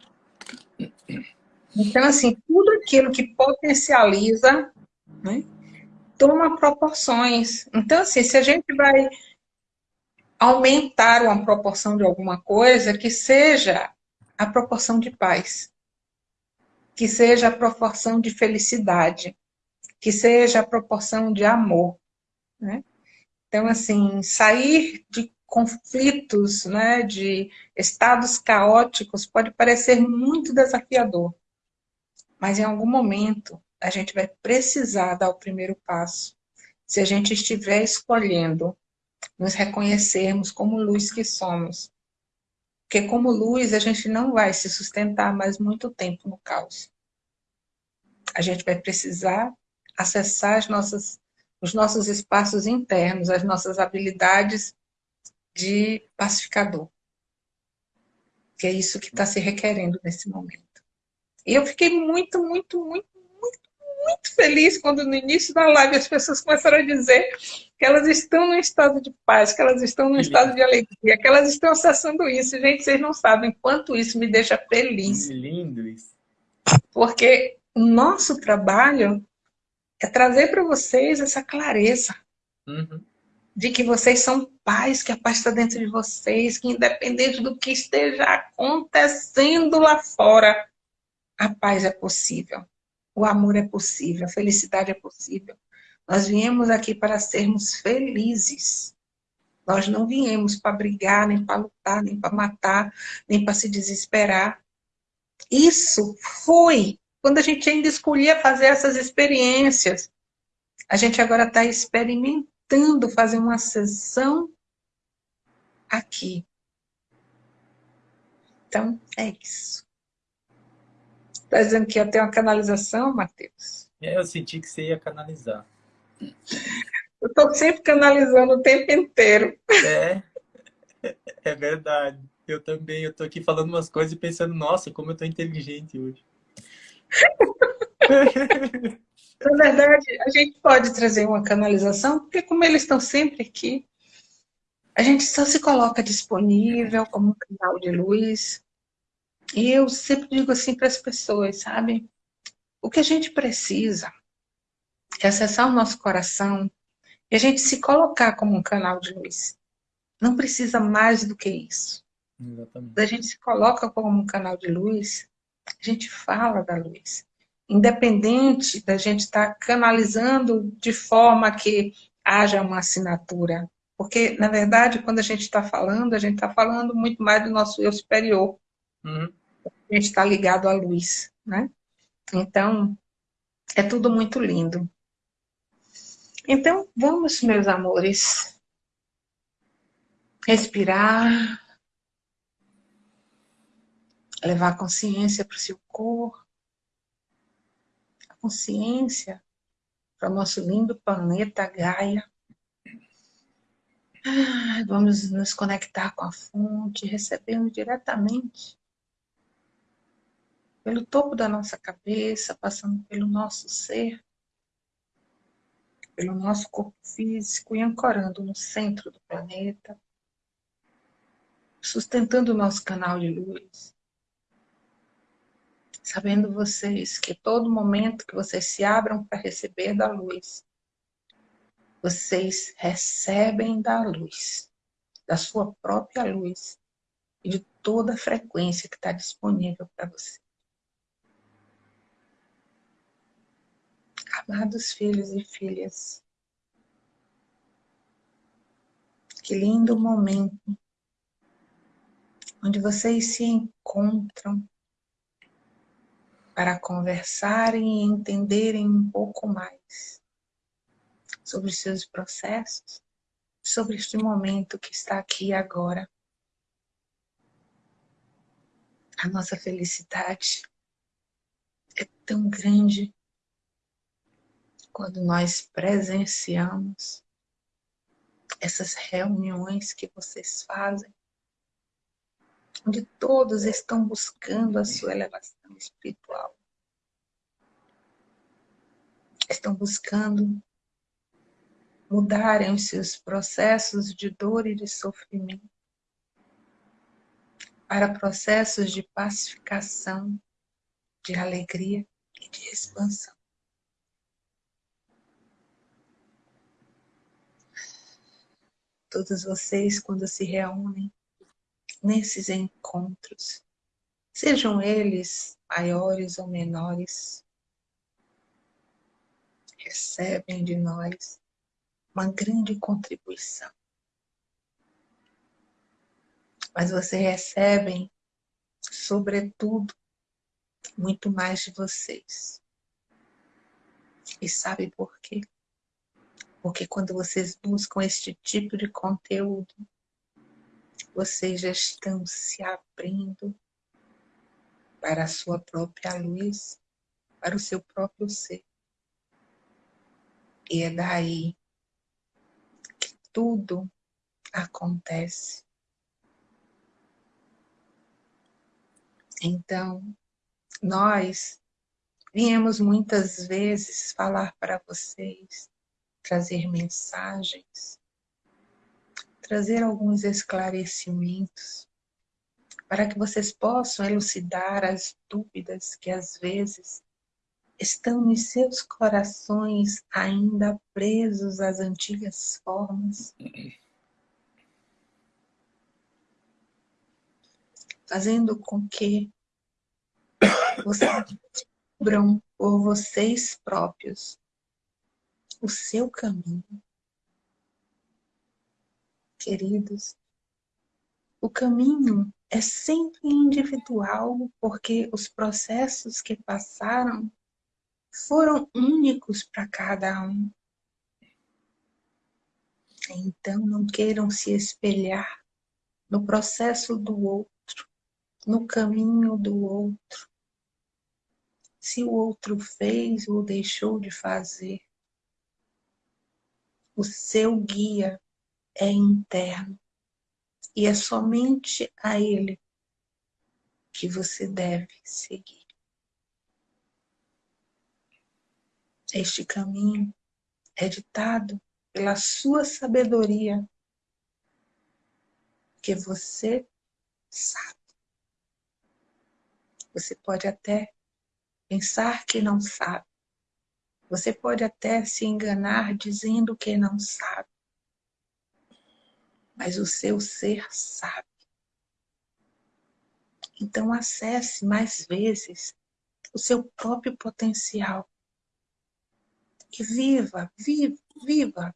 Então, assim, tudo aquilo que potencializa né, toma proporções. Então, assim, se a gente vai aumentar uma proporção de alguma coisa, que seja a proporção de paz, que seja a proporção de felicidade, que seja a proporção de amor. Né? Então, assim, sair de conflitos, né, de estados caóticos, pode parecer muito desafiador. Mas em algum momento a gente vai precisar dar o primeiro passo. Se a gente estiver escolhendo nos reconhecermos como luz que somos. Porque como luz a gente não vai se sustentar mais muito tempo no caos. A gente vai precisar acessar as nossas, os nossos espaços internos, as nossas habilidades de pacificador. Que é isso que está se requerendo nesse momento. E eu fiquei muito, muito, muito, muito, muito feliz quando no início da live as pessoas começaram a dizer que elas estão num estado de paz, que elas estão num estado de alegria, que elas estão acessando isso. Gente, vocês não sabem quanto isso me deixa feliz. Que lindo isso. Porque o nosso trabalho é trazer para vocês essa clareza. Uhum. De que vocês são pais, que a paz está dentro de vocês, que independente do que esteja acontecendo lá fora, a paz é possível, o amor é possível, a felicidade é possível. Nós viemos aqui para sermos felizes. Nós não viemos para brigar, nem para lutar, nem para matar, nem para se desesperar. Isso foi quando a gente ainda escolhia fazer essas experiências. A gente agora está experimentando fazer uma sessão aqui. Então, é isso. Está dizendo que ia ter uma canalização, Matheus? É, eu senti que você ia canalizar. Eu estou sempre canalizando o tempo inteiro. É, é verdade. Eu também. Eu estou aqui falando umas coisas e pensando, nossa, como eu estou inteligente hoje. Na verdade, a gente pode trazer uma canalização, porque como eles estão sempre aqui, a gente só se coloca disponível como um canal de luz. E eu sempre digo assim para as pessoas, sabe? O que a gente precisa é acessar o nosso coração e a gente se colocar como um canal de luz. Não precisa mais do que isso. Exatamente. A gente se coloca como um canal de luz, a gente fala da luz. Independente da gente estar canalizando de forma que haja uma assinatura porque, na verdade, quando a gente está falando, a gente está falando muito mais do nosso eu superior. Uhum. Gente está ligado à luz, né? Então, é tudo muito lindo. Então, vamos, meus amores, respirar, levar a consciência para o seu corpo, a consciência para o nosso lindo planeta Gaia. Vamos nos conectar com a fonte, recebendo diretamente pelo topo da nossa cabeça, passando pelo nosso ser, pelo nosso corpo físico e ancorando no centro do planeta, sustentando o nosso canal de luz. Sabendo vocês que todo momento que vocês se abram para receber da luz, vocês recebem da luz, da sua própria luz e de toda a frequência que está disponível para você. Amados filhos e filhas, que lindo momento onde vocês se encontram para conversarem e entenderem um pouco mais sobre os seus processos, sobre este momento que está aqui agora. A nossa felicidade é tão grande quando nós presenciamos essas reuniões que vocês fazem, onde todos estão buscando a sua elevação espiritual. Estão buscando mudarem os seus processos de dor e de sofrimento para processos de pacificação, de alegria e de expansão. Todos vocês, quando se reúnem nesses encontros, sejam eles maiores ou menores, recebem de nós uma grande contribuição. Mas você recebem, sobretudo, muito mais de vocês. E sabe por quê? Porque quando vocês buscam este tipo de conteúdo, vocês já estão se abrindo para a sua própria luz, para o seu próprio ser. E é daí tudo acontece. Então, nós viemos muitas vezes falar para vocês, trazer mensagens, trazer alguns esclarecimentos, para que vocês possam elucidar as dúvidas que às vezes estão nos seus corações ainda presos às antigas formas? Fazendo com que vocês descubram por vocês próprios o seu caminho. Queridos, o caminho é sempre individual, porque os processos que passaram foram únicos para cada um. Então, não queiram se espelhar no processo do outro, no caminho do outro. Se o outro fez ou deixou de fazer, o seu guia é interno e é somente a ele que você deve seguir. Este caminho é ditado pela sua sabedoria, que você sabe. Você pode até pensar que não sabe. Você pode até se enganar dizendo que não sabe. Mas o seu ser sabe. Então acesse mais vezes o seu próprio potencial. E viva, viva, viva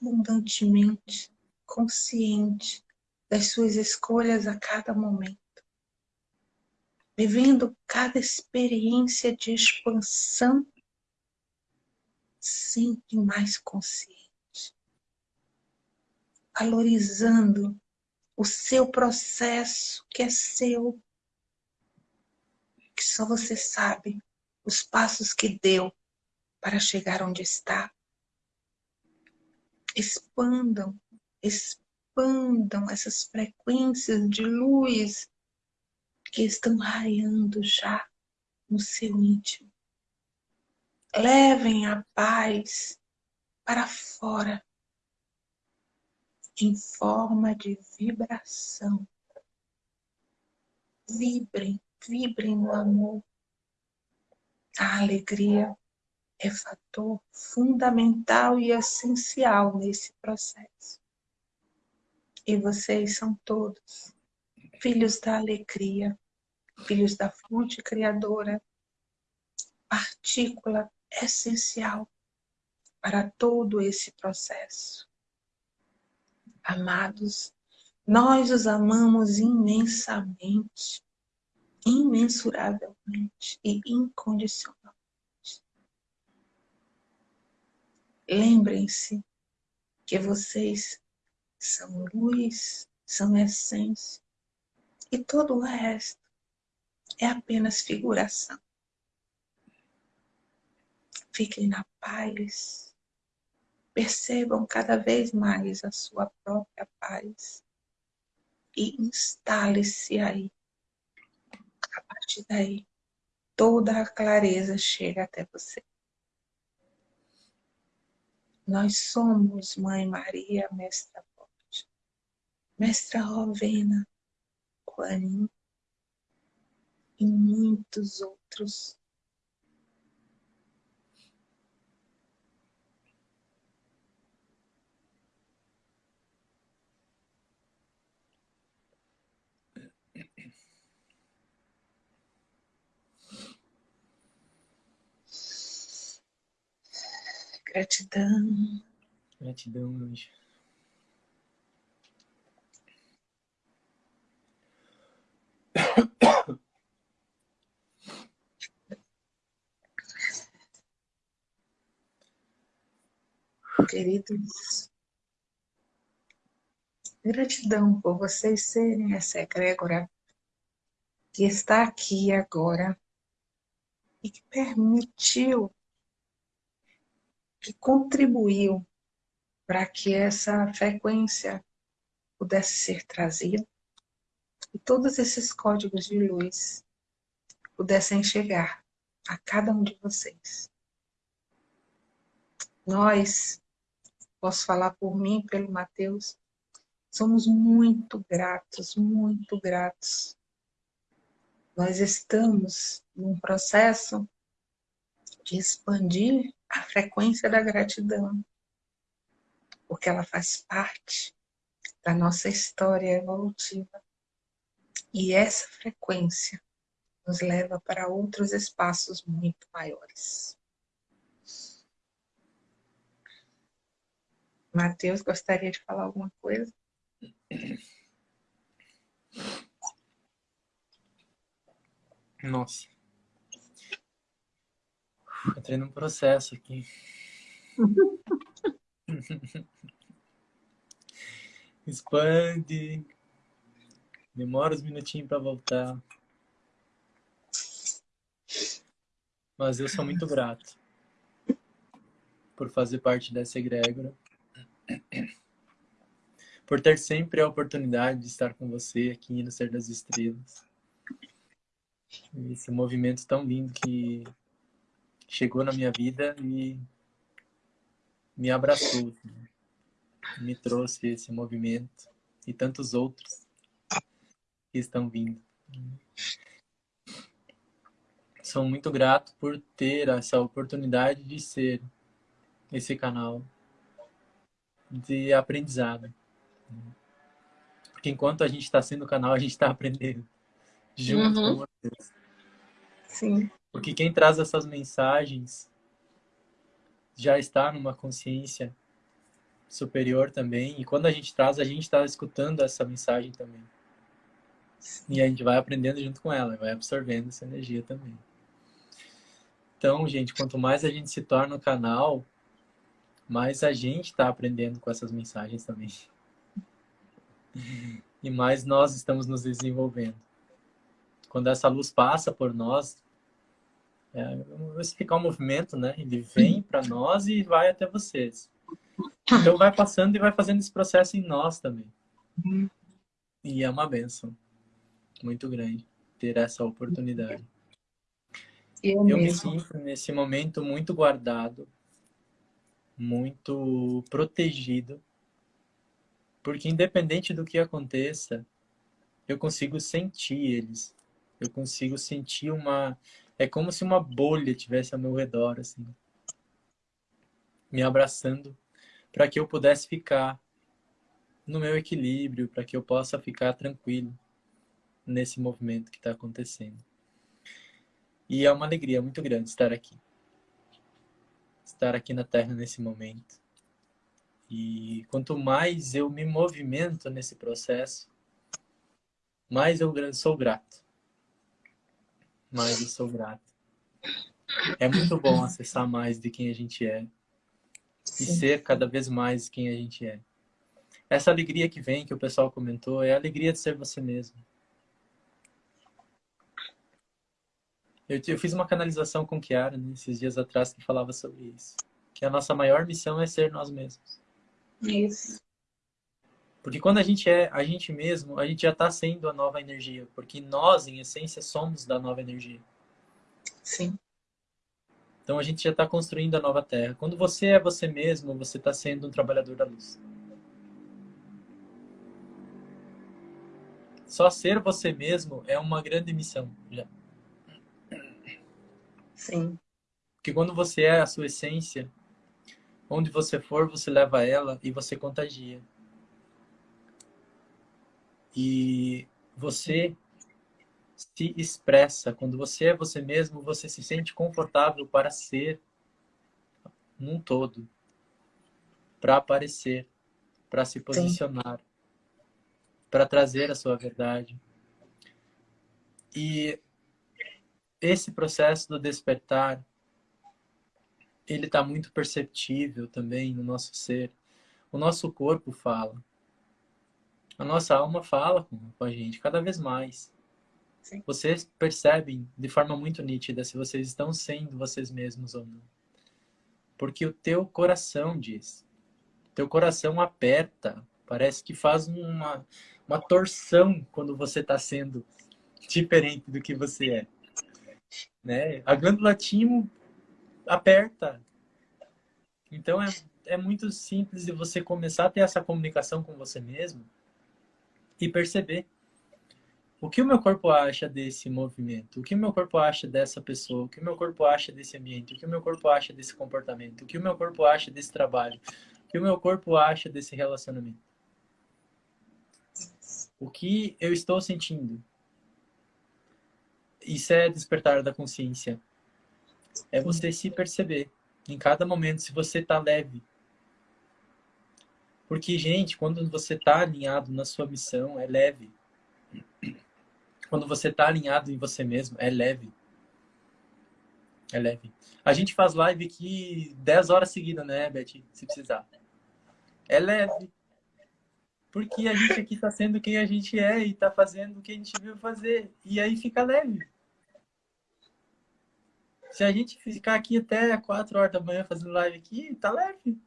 abundantemente, consciente das suas escolhas a cada momento. Vivendo cada experiência de expansão sempre mais consciente. Valorizando o seu processo que é seu, que só você sabe os passos que deu para chegar onde está. Expandam, expandam essas frequências de luz que estão raiando já no seu íntimo. Levem a paz para fora em forma de vibração. Vibrem, vibrem no amor. A alegria é fator fundamental e essencial nesse processo. E vocês são todos filhos da alegria, filhos da fonte criadora, partícula essencial para todo esse processo. Amados, nós os amamos imensamente, imensuravelmente e incondicionalmente. Lembrem-se que vocês são luz, são essência, e todo o resto é apenas figuração. Fiquem na paz, percebam cada vez mais a sua própria paz e instale-se aí. A partir daí, toda a clareza chega até você. Nós somos Mãe Maria, Mestra Forte, Mestra Rovena, Kuan e muitos outros Gratidão. Gratidão, anjo. Queridos, gratidão por vocês serem essa egrégora que está aqui agora e que permitiu que contribuiu para que essa frequência pudesse ser trazida e todos esses códigos de luz pudessem chegar a cada um de vocês. Nós, posso falar por mim, pelo Mateus, somos muito gratos, muito gratos. Nós estamos num processo de expandir a frequência da gratidão, porque ela faz parte da nossa história evolutiva. E essa frequência nos leva para outros espaços muito maiores. Matheus, gostaria de falar alguma coisa? Nossa. Entrei num processo aqui. Expande. Demora uns minutinhos para voltar. Mas eu sou muito grato por fazer parte dessa egrégora. Por ter sempre a oportunidade de estar com você aqui no Ser das Estrelas. Esse movimento tão lindo que chegou na minha vida e me abraçou. Assim. Me trouxe esse movimento e tantos outros que estão vindo. Sou muito grato por ter essa oportunidade de ser esse canal de aprendizado. Porque enquanto a gente está sendo canal, a gente está aprendendo junto uhum. com vocês. Sim. Porque quem traz essas mensagens já está numa consciência superior também. E quando a gente traz, a gente está escutando essa mensagem também. E a gente vai aprendendo junto com ela, vai absorvendo essa energia também. Então, gente, quanto mais a gente se torna o canal, mais a gente está aprendendo com essas mensagens também. E mais nós estamos nos desenvolvendo. Quando essa luz passa por nós, é, explicar o movimento, né? Ele vem para nós e vai até vocês. Então vai passando e vai fazendo esse processo em nós também. E é uma benção muito grande ter essa oportunidade. Eu, eu me sinto nesse momento muito guardado, muito protegido, porque independente do que aconteça, eu consigo sentir eles. Eu consigo sentir uma é como se uma bolha tivesse ao meu redor assim, me abraçando para que eu pudesse ficar no meu equilíbrio, para que eu possa ficar tranquilo nesse movimento que está acontecendo. E é uma alegria muito grande estar aqui. Estar aqui na Terra nesse momento. E quanto mais eu me movimento nesse processo, mais eu sou grato. Mais eu sou grato. É muito bom acessar mais de quem a gente é e ser cada vez mais quem a gente é. Essa alegria que vem, que o pessoal comentou, é a alegria de ser você mesmo. Eu, eu fiz uma canalização com Kiara né, esses dias atrás que falava sobre isso. Que a nossa maior missão é ser nós mesmos. Isso. Porque quando a gente é a gente mesmo, a gente já está sendo a nova energia. Porque nós, em essência, somos da nova energia. Sim. Então a gente já está construindo a nova terra. Quando você é você mesmo, você está sendo um trabalhador da luz. Só ser você mesmo é uma grande missão já. Sim. Porque quando você é a sua essência, onde você for, você leva ela e você contagia. E você se expressa. Quando você é você mesmo, você se sente confortável para ser num todo, para aparecer, para se posicionar, para trazer a sua verdade. E esse processo do despertar, ele está muito perceptível também no nosso ser. O nosso corpo fala. A nossa alma fala com a gente cada vez mais. Sim. Vocês percebem de forma muito nítida se vocês estão sendo vocês mesmos ou não. Porque o teu coração diz. Teu coração aperta. Parece que faz uma, uma torção quando você está sendo diferente do que você é. Né? A glândula timo aperta. Então é, é muito simples de você começar a ter essa comunicação com você mesmo e perceber o que o meu corpo acha desse movimento? O que o meu corpo acha dessa pessoa? O que o meu corpo acha desse ambiente? O que o meu corpo acha desse comportamento? O que o meu corpo acha desse trabalho? O que o meu corpo acha desse relacionamento? O que eu estou sentindo? Isso é despertar da consciência. É você se perceber em cada momento se você está leve. Porque, gente, quando você está alinhado na sua missão, é leve quando você está alinhado em você mesmo, é leve. É leve. A gente faz live aqui 10 horas seguidas, né, Beth? Se precisar. É leve. Porque a gente aqui está sendo quem a gente é e está fazendo o que a gente veio fazer. E aí fica leve. Se a gente ficar aqui até 4 horas da manhã fazendo live aqui, tá leve.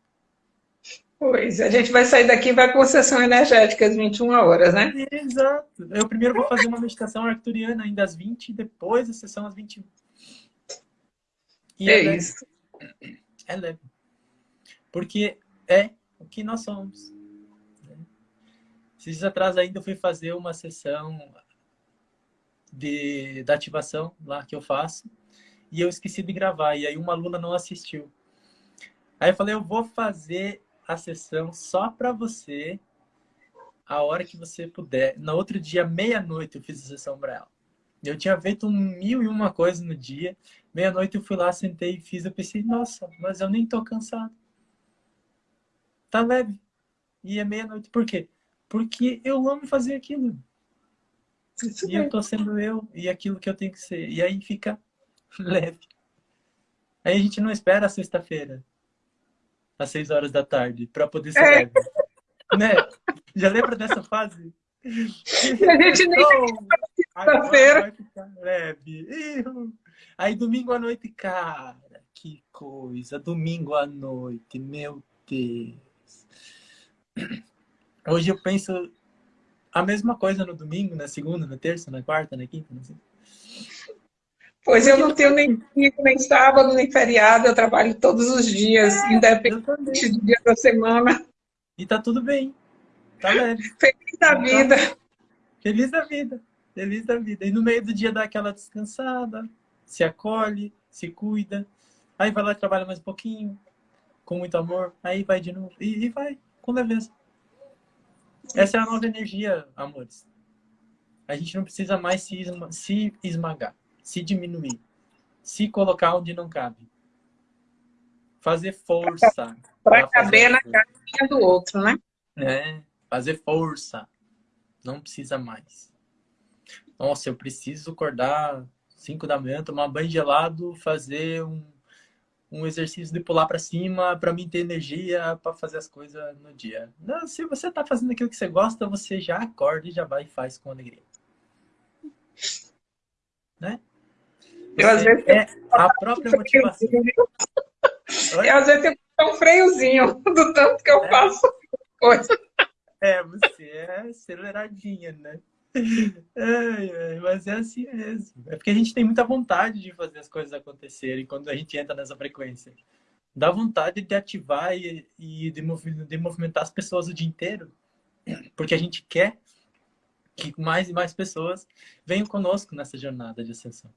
Pois, a gente vai sair daqui e vai com sessão energética às 21 horas, né? Exato. Eu primeiro vou fazer uma meditação arcturiana ainda às 20, depois a sessão às 21. E é, é isso. É leve. Porque é o que nós somos. Esses dias atrás ainda eu fui fazer uma sessão de, da ativação lá que eu faço e eu esqueci de gravar. E aí uma aluna não assistiu. Aí eu falei, eu vou fazer a sessão só para você a hora que você puder. No outro dia, meia-noite, eu fiz a sessão para ela. Eu tinha feito um mil e uma coisa no dia. Meia-noite eu fui lá, sentei e fiz. Eu pensei, nossa, mas eu nem tô cansado. Tá leve. E é meia-noite. Por quê? Porque eu amo fazer aquilo. Isso e eu tô sendo eu e aquilo que eu tenho que ser. E aí fica leve. Aí a gente não espera a sexta-feira, às seis horas da tarde, para poder ser é. leve. Né? Já lembra dessa fase? A gente nem sexta-feira. leve. Aí domingo à noite, cara, que coisa. Domingo à noite, meu Deus. Hoje eu penso a mesma coisa no domingo, na segunda, na terça, na quarta, na quinta, não sei. Pois eu não tenho nem domingo, nem sábado, nem feriado, eu trabalho todos os dias, é, independente do dia da semana. E tá tudo bem. Tá leve. Feliz da vida. Feliz da vida. Feliz da vida. E no meio do dia dá aquela descansada, se acolhe, se cuida. Aí vai lá e trabalha mais um pouquinho, com muito amor. Aí vai de novo. E, e vai, com leveza. Essa é a nova energia, amores. A gente não precisa mais se, se esmagar se diminuir, se colocar onde não cabe. Fazer força. Para caber na caixinha do outro, né? É, fazer força. Não precisa mais. Nossa, eu preciso acordar 5 da manhã, tomar banho gelado, fazer um, um exercício de pular para cima para mim ter energia para fazer as coisas no dia. Não, se você está fazendo aquilo que você gosta, você já acorda e já vai e faz com alegria. Né? Eu, às vezes, é a própria motivação. Eu, às vezes, tenho um freiozinho do tanto que eu é. faço coisa. É, você é aceleradinha, né? mas é assim mesmo. É porque a gente tem muita vontade de fazer as coisas acontecerem quando a gente entra nessa frequência. Dá vontade de ativar e, e de, de movimentar as pessoas o dia inteiro. Porque a gente quer que mais e mais pessoas venham conosco nessa jornada de ascensão.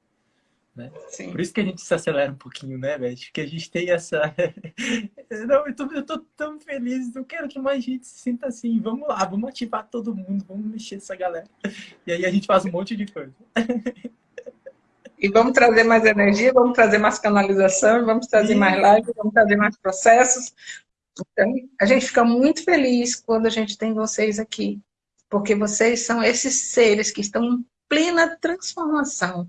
Né? Sim. Por isso que a gente se acelera um pouquinho, né, Beth? Porque a gente tem essa... Não, eu tô, eu tô tão feliz, eu quero que mais gente se sinta assim. Vamos lá, vamos ativar todo mundo, vamos mexer essa galera. E aí a gente faz um monte de coisa. E vamos trazer mais energia, vamos trazer mais canalização, vamos trazer mais live, vamos trazer mais processos. Então, a gente fica muito feliz quando a gente tem vocês aqui, porque vocês são esses seres que estão em plena transformação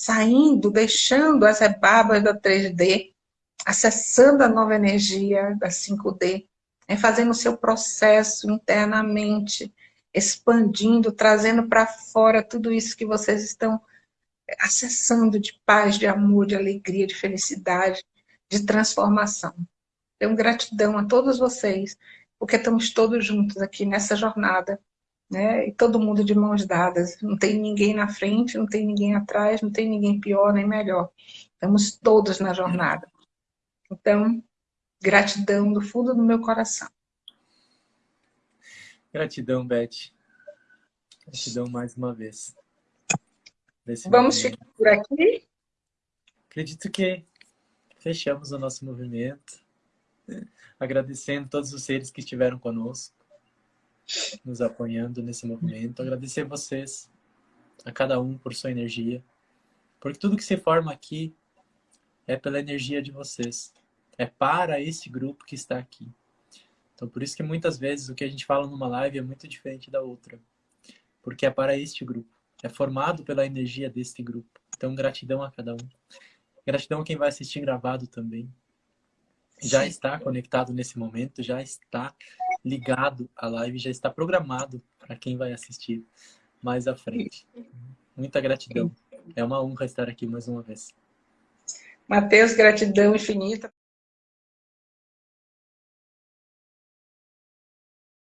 saindo, deixando as rebarbas da 3D, acessando a nova energia da 5D, né, fazendo o seu processo internamente, expandindo, trazendo para fora tudo isso que vocês estão acessando de paz, de amor, de alegria, de felicidade, de transformação. Tenho gratidão a todos vocês, porque estamos todos juntos aqui nessa jornada né? E todo mundo de mãos dadas. Não tem ninguém na frente, não tem ninguém atrás, não tem ninguém pior nem melhor. Estamos todos na jornada. Então, gratidão do fundo do meu coração. Gratidão, Beth. Gratidão mais uma vez. Vamos movimento. ficar por aqui? Acredito que fechamos o nosso movimento. Agradecendo todos os seres que estiveram conosco nos apoiando nesse movimento. Agradecer a vocês, a cada um por sua energia. Porque tudo que se forma aqui é pela energia de vocês. É para esse grupo que está aqui. Então, por isso que muitas vezes o que a gente fala numa live é muito diferente da outra. Porque é para este grupo. É formado pela energia deste grupo. Então, gratidão a cada um. Gratidão a quem vai assistir gravado também. Já está conectado nesse momento, já está ligado à live, já está programado para quem vai assistir mais à frente. Muita gratidão. É uma honra estar aqui mais uma vez. Mateus, gratidão infinita.